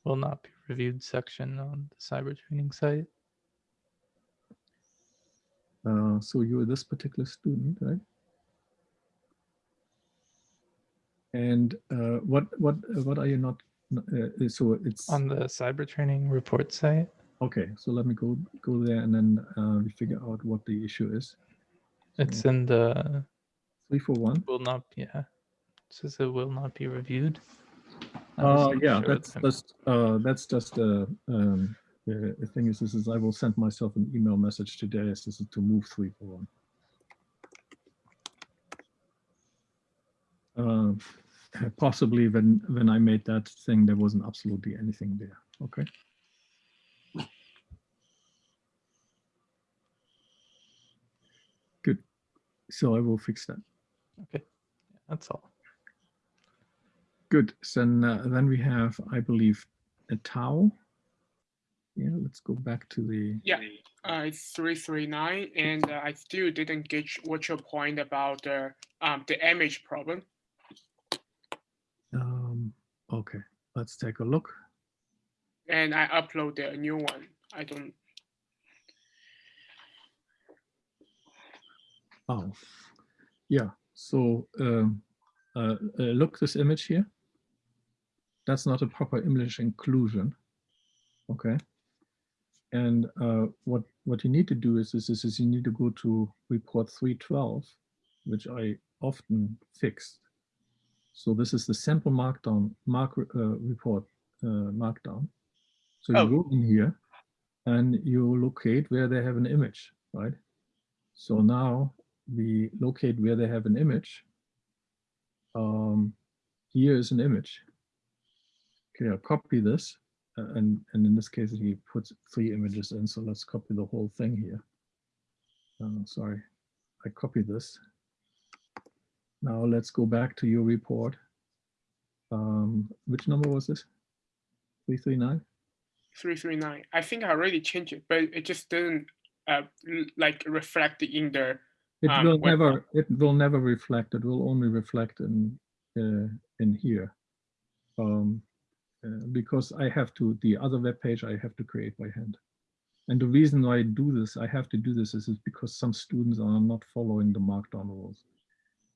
will not be reviewed section on the cyber training site. Uh, so you're this particular student, right? And uh, what what what are you not? Uh, so it's On the cyber training report site, okay. So let me go go there and then uh, we figure out what the issue is. it's So in the three four one. will not yeah. It says it will not be reviewed. Uh, yeah, sure that's just uh, that's just uh, um, the, thing is, this is I will send myself an email message today as this is to move three four one. Uh, possibly when when I made that thing, there wasn't absolutely anything there. Okay. Good. So I will fix that. okay. That's all. Good. So then, uh, then we have, I believe, a tau. Yeah, let's go back to the. Yeah, uh, it's three three nine, and uh, I still didn't get what your point about the um the image problem. Okay, let's take a look. And I uploaded a new one. I don't. Oh, yeah. So um, uh, uh, look this image here. That's not a proper image inclusion. Okay. And uh, what what you need to do is, is, is, is you need to go to report 312, which I often fixed. So this is the sample markdown mark uh, report uh, markdown. So you Oh. go in here and you locate where they have an image, right? So now we locate where they have an image. Um, here is an image. Okay, I'll copy this. uh, and, and in this case, he puts three images in. So let's copy the whole thing here. Uh, sorry, I copy this. Now let's go back to your report. Um, which number was this? 339? three three nine. I think I already changed it, but it just didn't uh like reflect in the It Um, will never, it will never reflect, it will only reflect in, uh, in here. Um, uh, because I have to, the other web page I have to create by hand. And the reason why I do this, I have to do this is, is because some students are not following the markdown rules.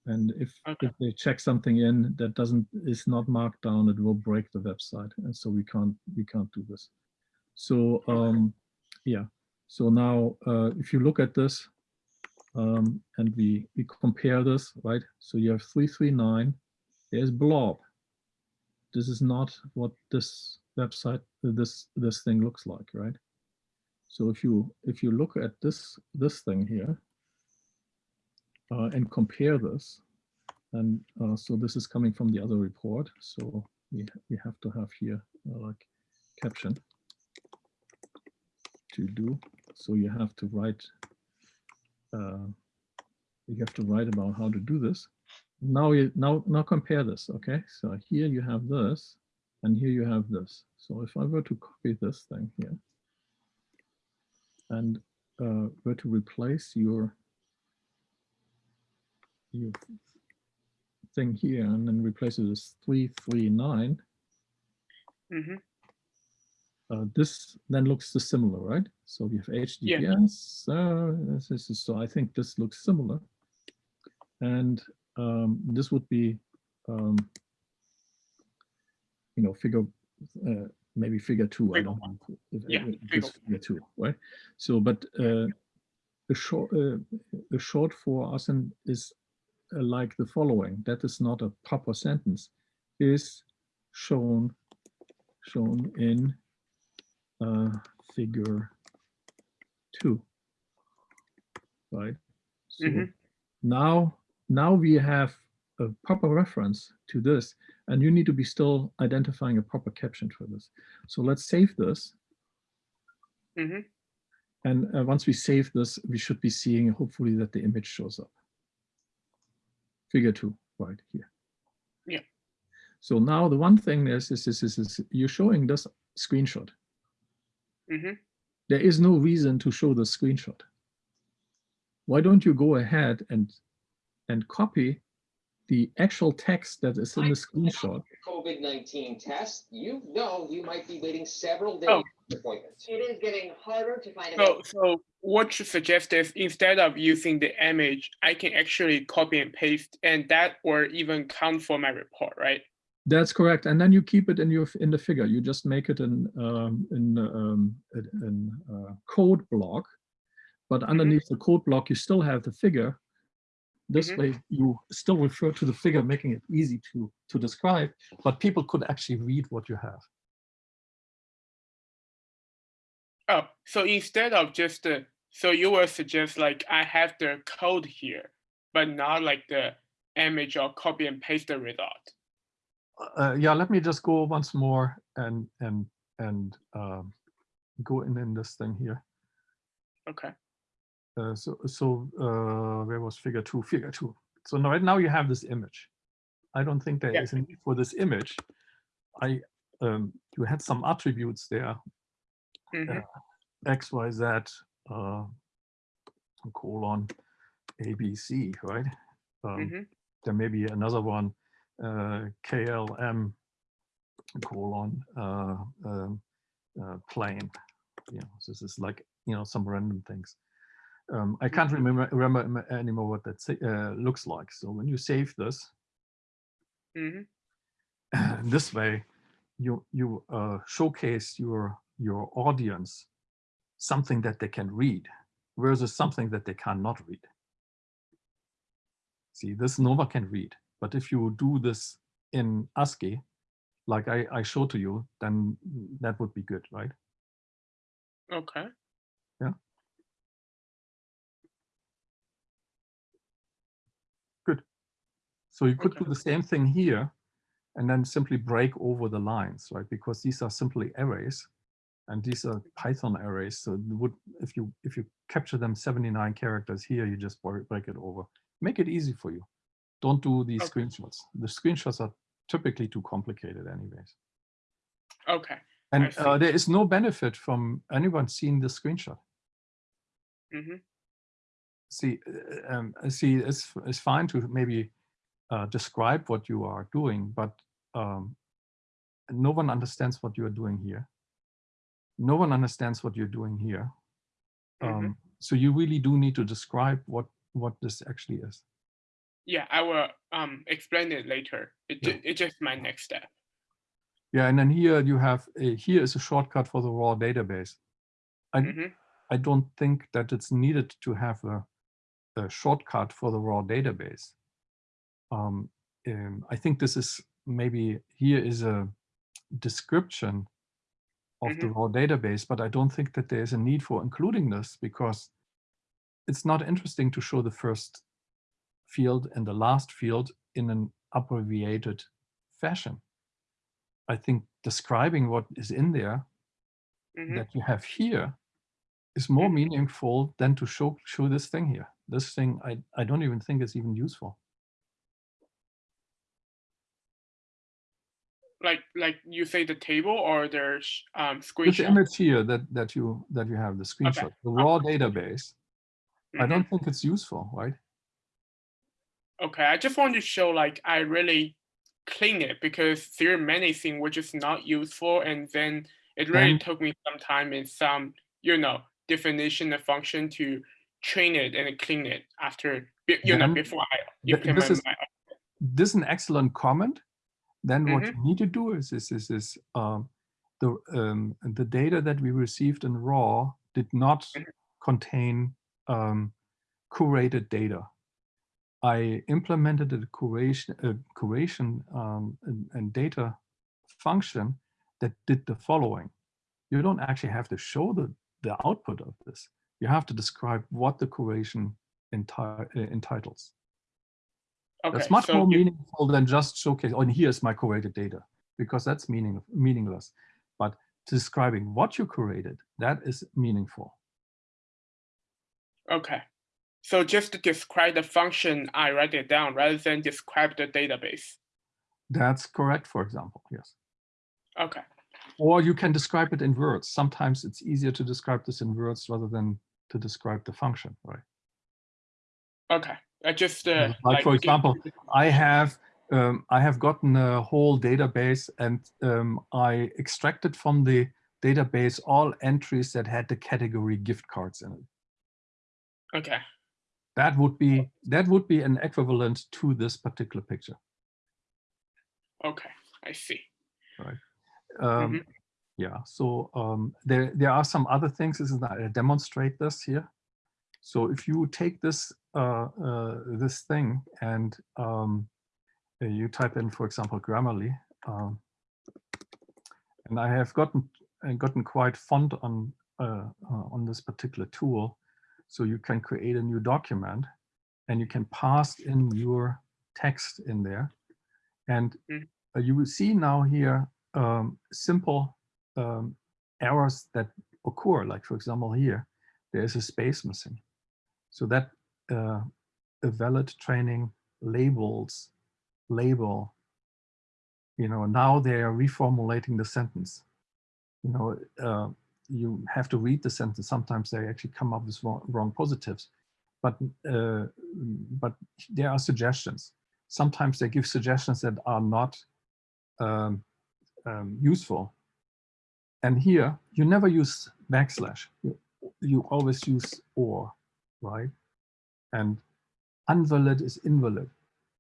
And if, Okay. if they check something in that doesn't, is not marked down, it will break the website. And so we can't, we can't do this. So, um, yeah. So now, uh, if you look at this, um, and we, we compare this, right? So you have 339, there's blob. This is not what this website, this, this thing looks like, right? So if you, if you look at this, this thing here, and compare this, and uh, so this is coming from the other report. So we, we have to have here uh, like caption to do. So you have to write uh, you have to write about how to do this. Now you now now compare this. Okay, so here you have this, and here you have this. So if I were to copy this thing here, and uh, were to replace your your thing here, and then replace it as three three nine, mhm, uh, this then looks similar, right? So we have HTTPS. Uh, this is, so I think this looks similar. And um, this would be, um, you know, figure, uh, maybe figure two. I don't want if- Yeah, figure figure two, right? So, but uh, the short, uh, the short for us and is like the following. That is not a proper sentence. Is shown shown in uh, figure two, right? So Mhm. now, now we have a proper reference to this, and you need to be still identifying a proper caption for this. So let's save this. mhm. And uh, once we save this, we should be seeing hopefully that the image shows up. Figure two, right here. Yeah. So now the one thing is, is, is, is, is you're showing this screenshot. Mhm. There is no reason to show the screenshot. Why don't you go ahead and, and copy the actual text that is in the screenshot? COVID-19 test, you know you might be waiting several days Oh. For appointments. It is getting harder to find a So, so what you suggest is instead of using the image, I can actually copy and paste and that or even count for my report, right? That's correct. And then you keep it in your, in the figure. You just make it in, um, in, um, in- in uh, code block. But underneath the code block, you still have the figure. This Mhm. way you still refer to the figure, making it easy to, to describe, but people could actually read what you have. Oh, so instead of just the, so you will suggest like I have the code here, but not like the image or copy and paste the result. Uh, yeah, let me just go once more and, and, and um, go in, in this thing here. Okay. Uh, so, so uh, where was figure two? Figure two. So now, right now you have this image. I don't think there Yeah. is a need for this image. I, um, you had some attributes there, Mhm. X, Y, Z, uh, colon, A, B, C, right? Um, Mhm. There may be another one, uh, KLM, colon, uh, um, uh, plane. You know, this is like, you know, some random things. Um, I can't remember, remember anymore what that uh, looks like. So when you save this, Mhm. this way, you you uh, showcase your your audience something that they can read versus something that they cannot read. See, this Nova can read, but if you do this in ASCII, like I, I showed to you, then that would be good, right? Okay. Yeah. Good. So you could Okay. do the same thing here and then simply break over the lines, right? Because these are simply arrays and these are Python arrays. So would if you if you capture them 79 characters here, you just break it over. Make it easy for you. Don't do these Okay. screenshots. The screenshots are typically too complicated anyways. Okay. And uh, there is no benefit from anyone seeing the screenshot. hmm See, uh, um, uh, see, it's, it's fine to maybe uh, describe what you are doing, but um, no one understands what you are doing here. No one understands what you're doing here. Mhm. Um, so you really do need to describe what what this actually is. Yeah, I will um explain it later. It Yeah. it's just my next step. Yeah, and then here you have a, here is a shortcut for the raw database. I Mhm. I don't think that it's needed to have a, a shortcut for the raw database. Um, I think this is maybe here is a description of the raw database, but I don't think that there's a need for including this because it's not interesting to show the first field and the last field in an abbreviated fashion. I think describing what is in there Mhm. that you have here is more Mhm. meaningful than to show show this thing here. This thing I, I don't even think is even useful. Like like you say the table or there's um This screenshot. image here that that you that you have the screenshot, the raw database. I Mhm. don't think it's useful, right? Okay, I just want to show like I really clean it because there are many things which is not useful and then it really took me some time and some, you know, definition of function to train it and clean it after, you know, before I implement this is- my, This is an excellent comment. Then what Mm-hmm. you need to do is is is, is um, the um, the data that we received in raw did not Mhm. contain um, curated data. I implemented a curation, a curation um, and, and data function that did the following. You don't actually have to show the, the output of this. You have to describe what the curation enti- uh, entitles. Okay. That's much so more meaningful than just showcase, oh, and here's my curated data, because that's meaning, meaningless. But describing what you curated, that is meaningful. Okay. So just to describe the function, I write it down rather than describe the database. That's correct, for example, yes. Okay. Or you can describe it in words. Sometimes it's easier to describe this in words rather than to describe the function, right? Okay. I just uh, Like, for example, I have um, I have gotten a whole database and um, I extracted from the database all entries that had the category gift cards in it. Okay. That would be that would be an equivalent to this particular picture. Okay. I see. Right. Um, Mhm. Yeah, so um, there there are some other things. This is not I demonstrate this here. So if you take this this thing and um, uh, you type in, for example, Grammarly, um, and I have gotten uh, gotten quite fond on uh, uh, on this particular tool. So you can create a new document, and you can pass in your text in there, and Mm. uh, you will see now here um, simple um, errors that occur. Like for example, here there is a space missing. So that uh, a valid training labels label. You know, now they are reformulating the sentence. You know, uh, you have to read the sentence. Sometimes they actually come up with wrong, wrong positives, but uh, but there are suggestions. Sometimes they give suggestions that are not um, um, useful. And here, you never use backslash. You, you always use or, right? And invalid is invalid.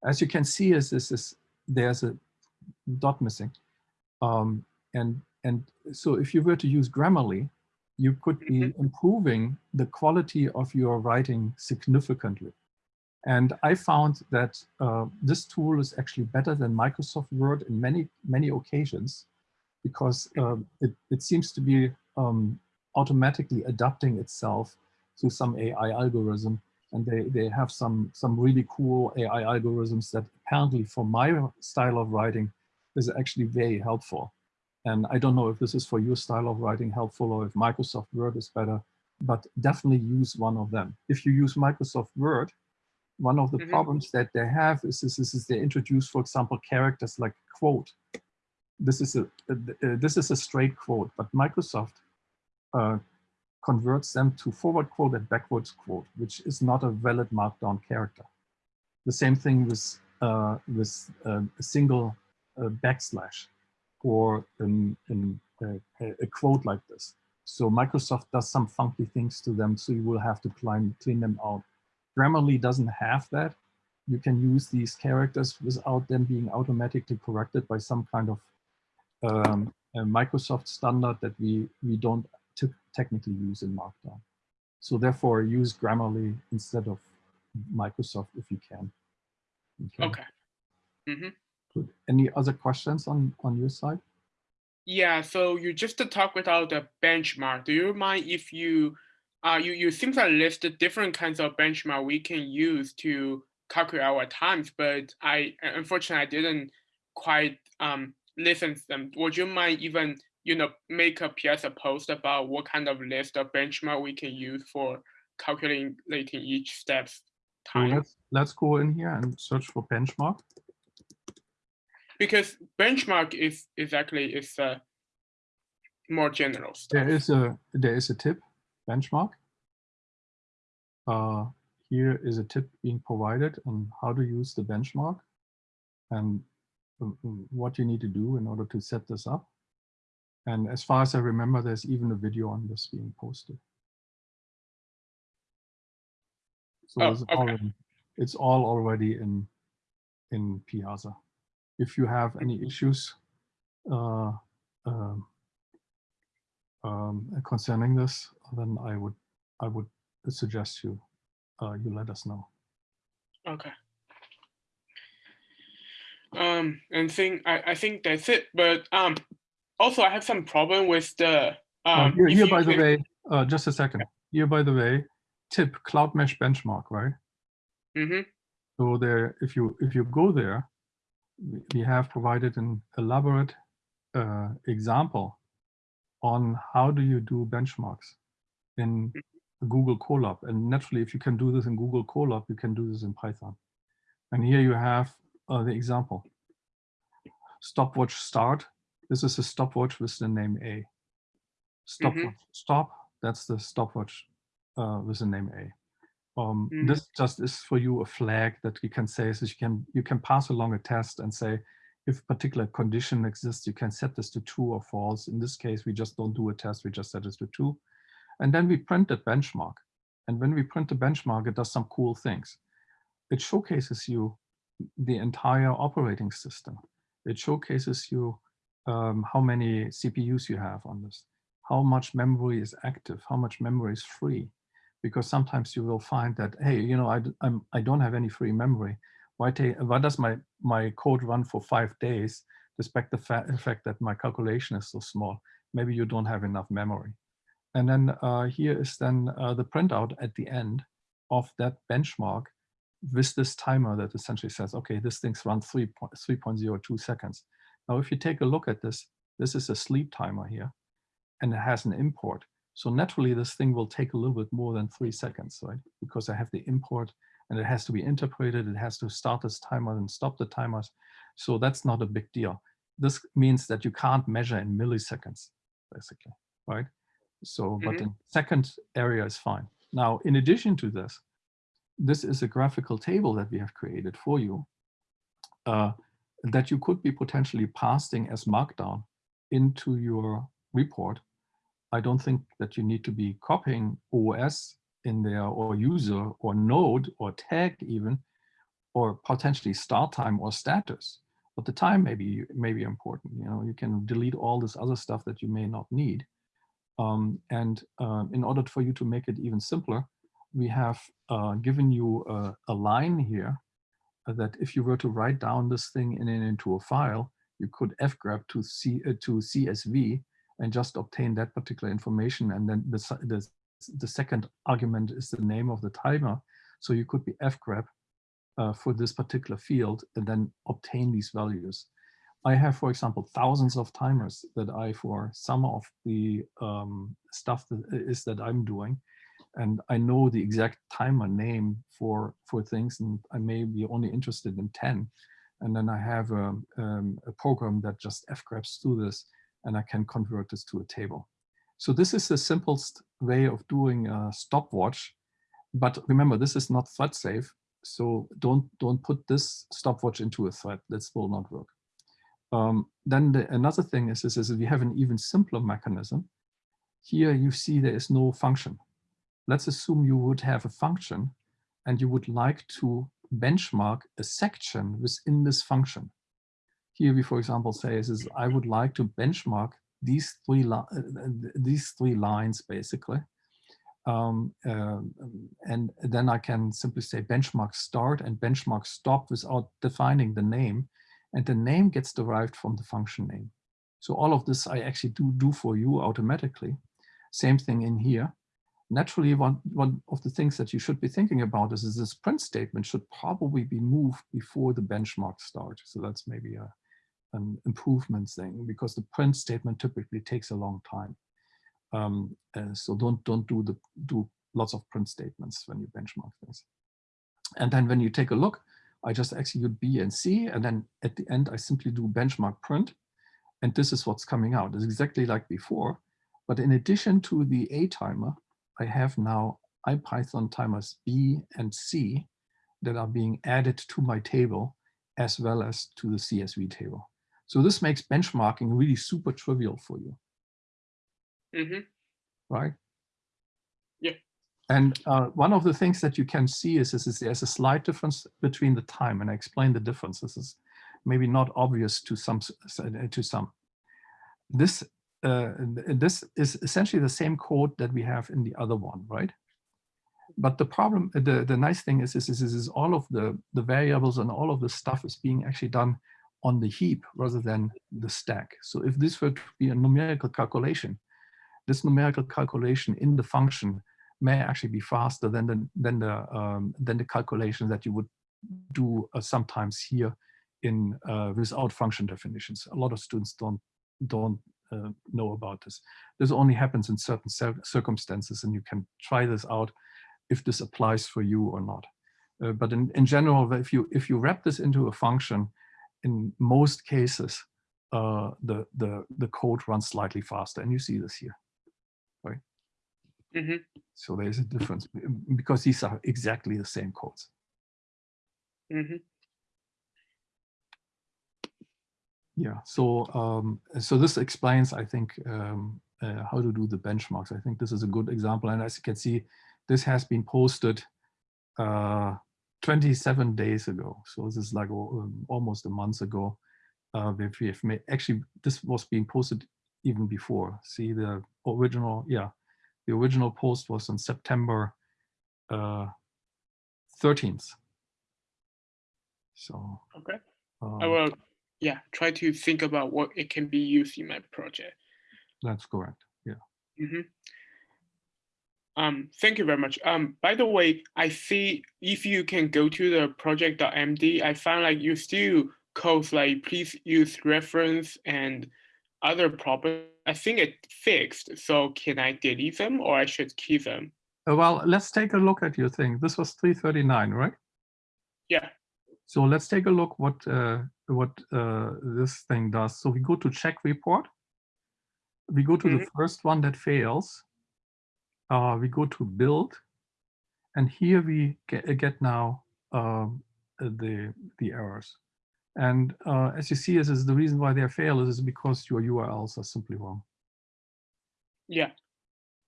As you can see, is this is there's a dot missing. Um, and and so if you were to use Grammarly, you could be improving the quality of your writing significantly. And I found that uh, this tool is actually better than Microsoft Word in many, many occasions because um, it, it seems to be um, automatically adapting itself to some AI algorithm. And they, they have some, some really cool AI algorithms that apparently for my style of writing is actually very helpful. And I don't know if this is for your style of writing helpful or if Microsoft Word is better, but definitely use one of them. If you use Microsoft Word, one of the Mhm. problems that they have is, is, is, is they introduce, for example, characters like quote. this is a uh, this is a straight quote, but Microsoft uh, converts them to forward quote and backwards quote, which is not a valid markdown character. The same thing with uh, with uh, a single uh, backslash or an, an, a, quote like this. So Microsoft does some funky things to them, so you will have to clean, clean them out. Grammarly doesn't have that. You can use these characters without them being automatically corrected by some kind of um, Microsoft standard that we, we don't technically use in Markdown. So therefore use Grammarly instead of Microsoft if you can. Okay. Mm -hmm. Good. Any other questions on, on your side? Yeah, so you just talk about the benchmark. Do you mind if you, uh, you, you seem to list the different kinds of benchmark we can use to calculate our times, but I, unfortunately, I didn't quite um, listen to them. Would you mind even, you know, make a PS a post about what kind of list of benchmark we can use for calculating each step's time? So let's, let's go in here and search for benchmark because benchmark is exactly is a uh, more general stuff. There is a there is a tip benchmark. Uh, here is a tip being provided on how to use the benchmark and what you need to do in order to set this up. And as far as I remember, there's even a video on this being posted. So oh, it's, okay. already, it's all already in in Piazza if you have any issues uh, um, um, concerning this, then I would I would suggest you uh, you let us know. Okay. Um, and think I, I think that's it. But um, also I have some problem with the um. here, here by the way, uh, just a second. Here by the way, tip Cloudmesh benchmark, right? Mm-hmm. So there, if you if you go there, we have provided an elaborate uh, example on how do you do benchmarks in Google Colab. And naturally, if you can do this in Google Colab, you can do this in Python. And here you have uh, the example. Stopwatch start. This is a stopwatch with the name A. Stopwatch mm -hmm. stop. That's the stopwatch uh, with the name A. Um, mm. This just is for you a flag that you can say, so you can you can pass along a test and say, if a particular condition exists, you can set this to true or false. In this case, we just don't do a test, we just set this to true. And then we print a benchmark. And when we print the benchmark, it does some cool things. It showcases you the entire operating system. It showcases you um, how many CPUs you have on this, how much memory is active, how much memory is free, because sometimes you will find that, hey, you know, I, I'm, I don't have any free memory. Why, why does my, my code run for five days despite the fa fact that my calculation is so small? Maybe you don't have enough memory. And then uh, here is then uh, the printout at the end of that benchmark with this timer that essentially says, okay, this thing's run 3.02 seconds. Now, if you take a look at this, this is a sleep timer here, and it has an import. So naturally, this thing will take a little bit more than three seconds, right? Because I have the import and it has to be interpreted. It has to start this timer and stop the timers. So that's not a big deal. This means that you can't measure in milliseconds, basically, right? So, mm -hmm. but Mm-hmm. the second area is fine. Now, in addition to this, this is a graphical table that we have created for you uh, that you could be potentially passing as Markdown into your report I don't think that you need to be copying OS in there or user or node or tag even, or potentially start time or status. But the time may be, may be important. You know, you can delete all this other stuff that you may not need. Um, and uh, in order for you to make it even simpler, we have uh, given you a, a line here that if you were to write down this thing in, in, into a file, you could fgrep to, C, uh, to CSV and just obtain that particular information. And then the, the, the second argument is the name of the timer. So you could be fgrep uh, for this particular field and then obtain these values. I have, for example, thousands of timers that I, for some of the um, stuff that is that I'm doing, and I know the exact time and name for for things, and I may be only interested in 10. And then I have a, um, a program that just fgreps through this and I can convert this to a table. So this is the simplest way of doing a stopwatch. But remember, this is not thread safe. So don't, don't put this stopwatch into a thread. This will not work. Um, then the, another thing is, is, is we have an even simpler mechanism. Here you see there is no function. Let's assume you would have a function and you would like to benchmark a section within this function. Here we, for example, say is, I would like to benchmark these three uh, uh, these three lines basically. Um, uh, and then I can simply say benchmark start and benchmark stop without defining the name. And the name gets derived from the function name. So all of this I actually do do for you automatically. Same thing in here. Naturally, one, one of the things that you should be thinking about is, is this print statement should probably be moved before the benchmark start. So that's maybe a, an improvement thing because the print statement typically takes a long time. Um, uh, so don't don't do the do lots of print statements when you benchmark things. And then when you take a look, I just execute B and C, and then at the end I simply do benchmark print, and this is what's coming out. It's exactly like before, but in addition to the A timer, I have now IPython timers B and C that are being added to my table as well as to the CSV table. So this makes benchmarking really super trivial for you, hmm right? Yeah. And uh, one of the things that you can see is, is, is there's a slight difference between the time, and I explain the difference. This is maybe not obvious to some. To some. This uh, this is essentially the same code that we have in the other one, right? But the problem, the, the nice thing is, is, is, is all of the, the variables and all of the stuff is being actually done on the heap rather than the stack. So if this were to be a numerical calculation, this numerical calculation in the function may actually be faster than the, than the, um, than the calculation that you would do uh, sometimes here in uh, without function definitions. A lot of students don't, don't uh, know about this. This only happens in certain circumstances and you can try this out if this applies for you or not. Uh, but in, in general, if you if you wrap this into a function, in most cases, uh, the, the, the code runs slightly faster. And you see this here, right? hmm So there's a difference because these are exactly the same codes. hmm Yeah, so um, so this explains, I think, um, uh, how to do the benchmarks. I think this is a good example. And as you can see, this has been posted uh, 27 days ago. So this is like um, almost a month ago. Uh, we have made, actually, this was being posted even before. See the original, yeah, the original post was on September uh, 13th. So Okay. I um, will, yeah, try to think about what it can be used in my project. that's correct. Yeah. hmm Um, thank you very much. Um, by the way, I see if you can go to the project.md, I found like you still codes like please use reference and other properties. I think it fixed. So can I delete them or I should keep them? Uh, Well, let's take a look at your thing. This was 339, right? Yeah. So let's take a look what uh, what uh, this thing does. So we go to check report. We go to the first one that fails. Uh, we go to build, and here we get, get now um, uh, the the errors. And uh, as you see, this is the reason why they fail is because your URLs are simply wrong, Yeah.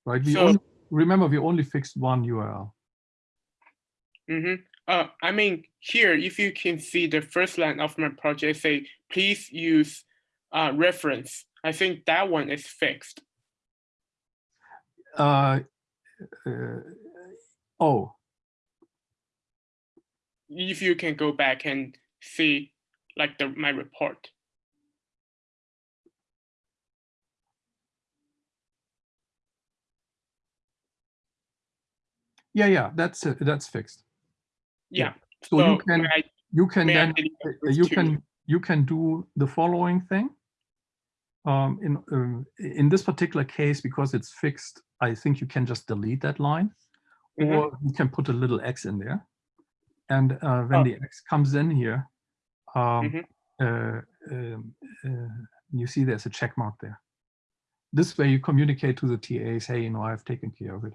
right? We So- only, remember we only fixed one URL. hmm Uh, I mean, here, if you can see the first line of my project say, please use uh, reference. I think that one is fixed. Uh, uh, oh, If you can go back and see like the my report. yeah, yeah, that's uh, that's fixed. Yeah. So you can I- you can then uh, you two? can you can do the following thing. Um, in um, in this particular case, because it's fixed, I think you can just delete that line, Mhm. or you can put a little x in there. And uh, when Oh. the x comes in here, um, Mhm. uh, um, uh, you see there's a check mark there. This way you communicate to the TAs, hey, you know, I've taken care of it.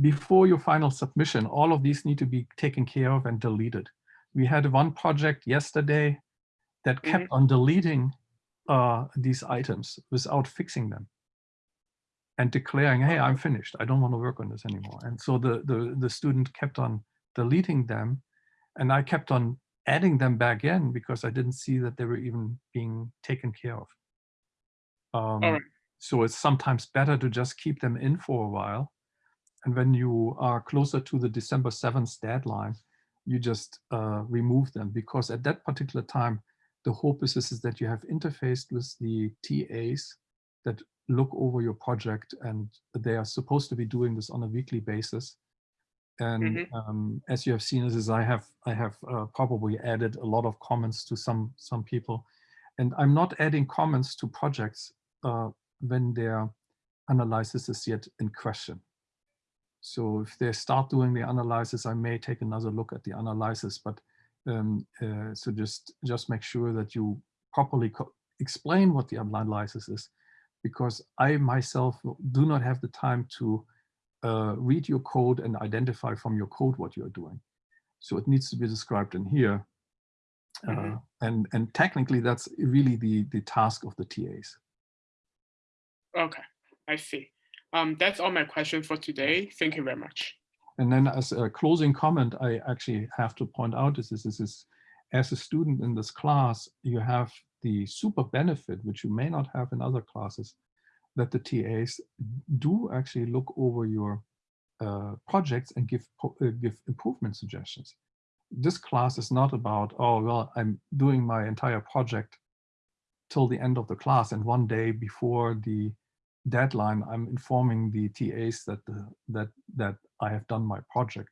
Before your final submission, all of these need to be taken care of and deleted. We had one project yesterday that kept on deleting uh, these items without fixing them and declaring, hey, I'm finished. I don't want to work on this anymore. And so the, the, the student kept on deleting them and I kept on adding them back in because I didn't see that they were even being taken care of. Um, right. So it's sometimes better to just keep them in for a while. And when you are closer to the December 7th deadline, you just uh, remove them because at that particular time, the hope is, is that you have interfaced with the TAs that look over your project and they are supposed to be doing this on a weekly basis. And Mhm. um, as you have seen, is I have I have uh, probably added a lot of comments to some some people, and I'm not adding comments to projects uh, when their analysis is yet in question. So if they start doing the analysis, I may take another look at the analysis, but um, uh, so just just make sure that you properly explain what the analysis is, because I myself do not have the time to uh, read your code and identify from your code what you're doing. So it needs to be described in here. Uh, Mhm. and, and technically that's really the, the task of the TAs. Okay, I see. Um, that's all my questions for today. Thank you very much. And then as a closing comment, I actually have to point out is this, is as a student in this class, you have the super benefit, which you may not have in other classes, that the TAs do actually look over your uh, projects and give uh, give improvement suggestions. This class is not about, oh, well, I'm doing my entire project till the end of the class and one day before the deadline, I'm informing the TAs that the, that that I have done my project.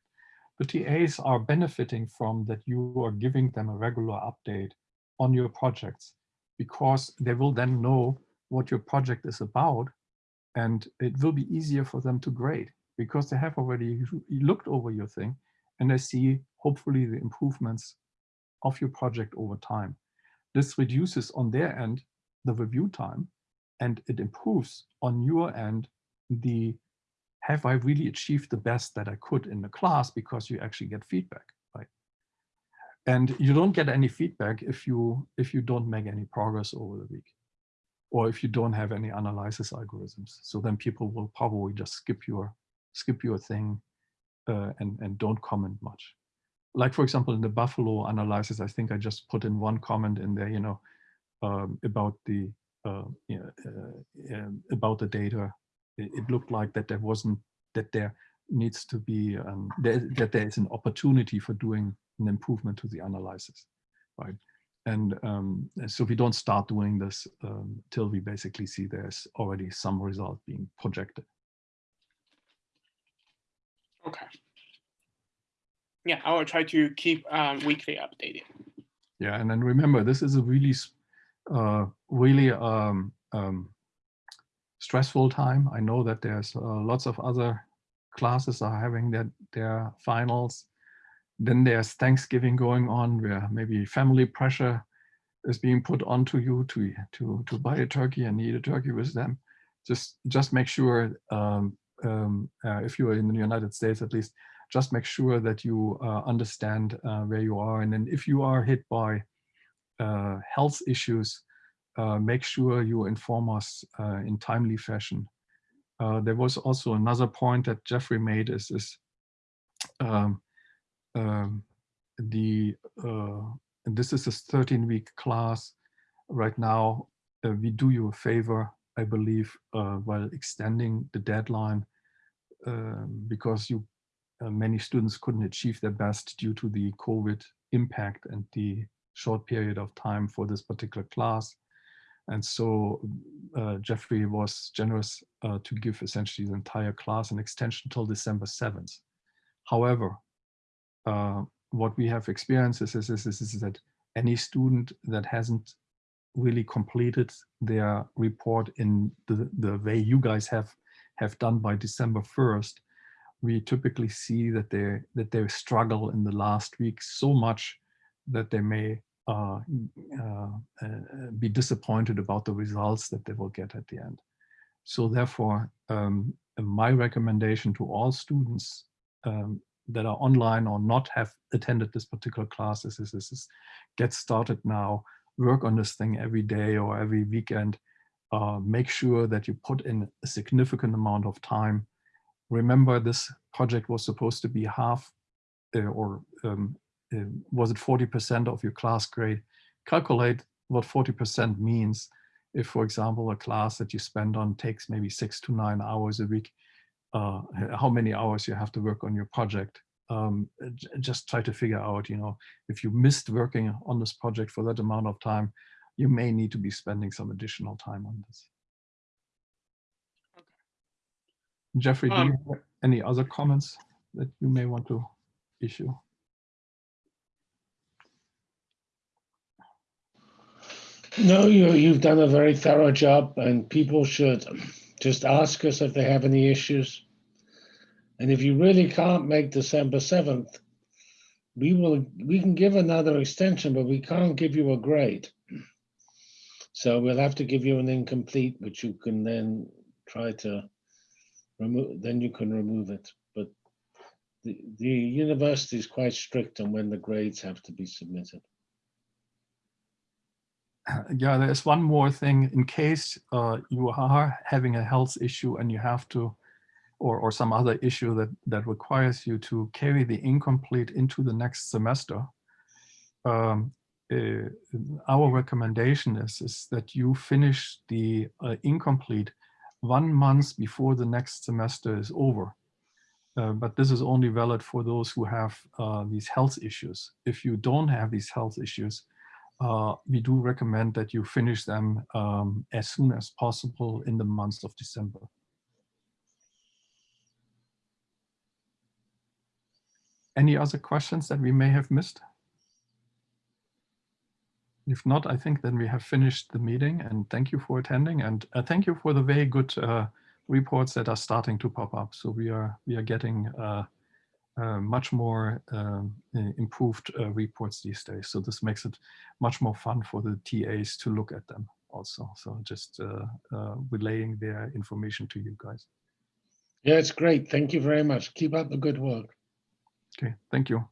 The TAs are benefiting from that you are giving them a regular update on your projects because they will then know what your project is about and it will be easier for them to grade because they have already looked over your thing and they see hopefully the improvements of your project over time. This reduces on their end the review time and it improves on your end the have I really achieved the best that I could in the class because you actually get feedback, right? And you don't get any feedback if you if you don't make any progress over the week or if you don't have any analysis algorithms. So then people will probably just skip your skip your thing uh, and, and don't comment much. Like for example, in the Buffalo analysis, I think I just put in one comment in there, you know, um, about the uh, you know, uh, um, about the data. It, it, looked like that there wasn't that there needs to be um, there, that there is an opportunity for doing an improvement to the analysis, right? And um, so we don't start doing this um, till we basically see there's already some result being projected. Okay. Yeah, I will try to keep um, weekly updated. Yeah, and then remember, this is a really, uh, really um, um, stressful time. I know that there's uh, lots of other classes are having their, their finals. Then there's Thanksgiving going on where maybe family pressure is being put onto you to, to, to buy a turkey and eat a turkey with them. Just, just make sure, um, um, uh, if you're in the United States at least, just make sure that you uh, understand uh, where you are. And then if you are hit by uh, health issues, uh, make sure you inform us uh, in timely fashion. there was also another point that Geoffrey made is, is um, um, the, this is a 13 week class right now. we do you a favor, I believe, while extending the deadline um, because you uh, many students couldn't achieve their best due to the COVID impact and the short period of time for this particular class. And so uh, Geoffrey was generous uh, to give essentially the entire class an extension till December 7th. However, uh, what we have experienced is, is, is, is that any student that hasn't really completed their report in the, the way you guys have, have done by December 1st, we typically see that they that they struggle in the last week so much that they may uh, uh, uh, be disappointed about the results that they will get at the end. So therefore, um, my recommendation to all students um, that are online or not have attended this particular class is, is, is, get started now, work on this thing every day or every weekend, uh, make sure that you put in a significant amount of time. Remember this project was supposed to be half uh, or um, was it 40% of your class grade? Calculate what 40% means. If, for example, a class that you spend on takes maybe six to nine hours a week, uh, how many hours you have to work on your project. Um, just try to figure out, you know, if you missed working on this project for that amount of time, you may need to be spending some additional time on this. Geoffrey, do you Um, have any other comments that you may want to issue? No, you, you've done a very thorough job and people should just ask us if they have any issues. And if you really can't make December 7th, we will, we can give another extension, but we can't give you a grade. So we'll have to give you an incomplete, which you can then try to remove, then you can remove it. But the, the university is quite strict on when the grades have to be submitted. yeah, there's one more thing in case uh, you are having a health issue and you have to, or, or some other issue that, that requires you to carry the incomplete into the next semester. Um, uh, our recommendation is, is that you finish the uh, incomplete one month before the next semester is over. Uh, but this is only valid for those who have uh, these health issues. If you don't have these health issues, uh, we do recommend that you finish them um, as soon as possible in the month of December. Any other questions that we may have missed? If not, I think then we have finished the meeting and thank you for attending and uh, thank you for the very good uh, reports that are starting to pop up. So we are we are getting uh, much more um, uh, improved uh, reports these days. So this makes it much more fun for the TAs to look at them also. So just uh, uh, relaying their information to you guys. Yeah, it's great. Thank you very much. Keep up the good work. Okay, thank you.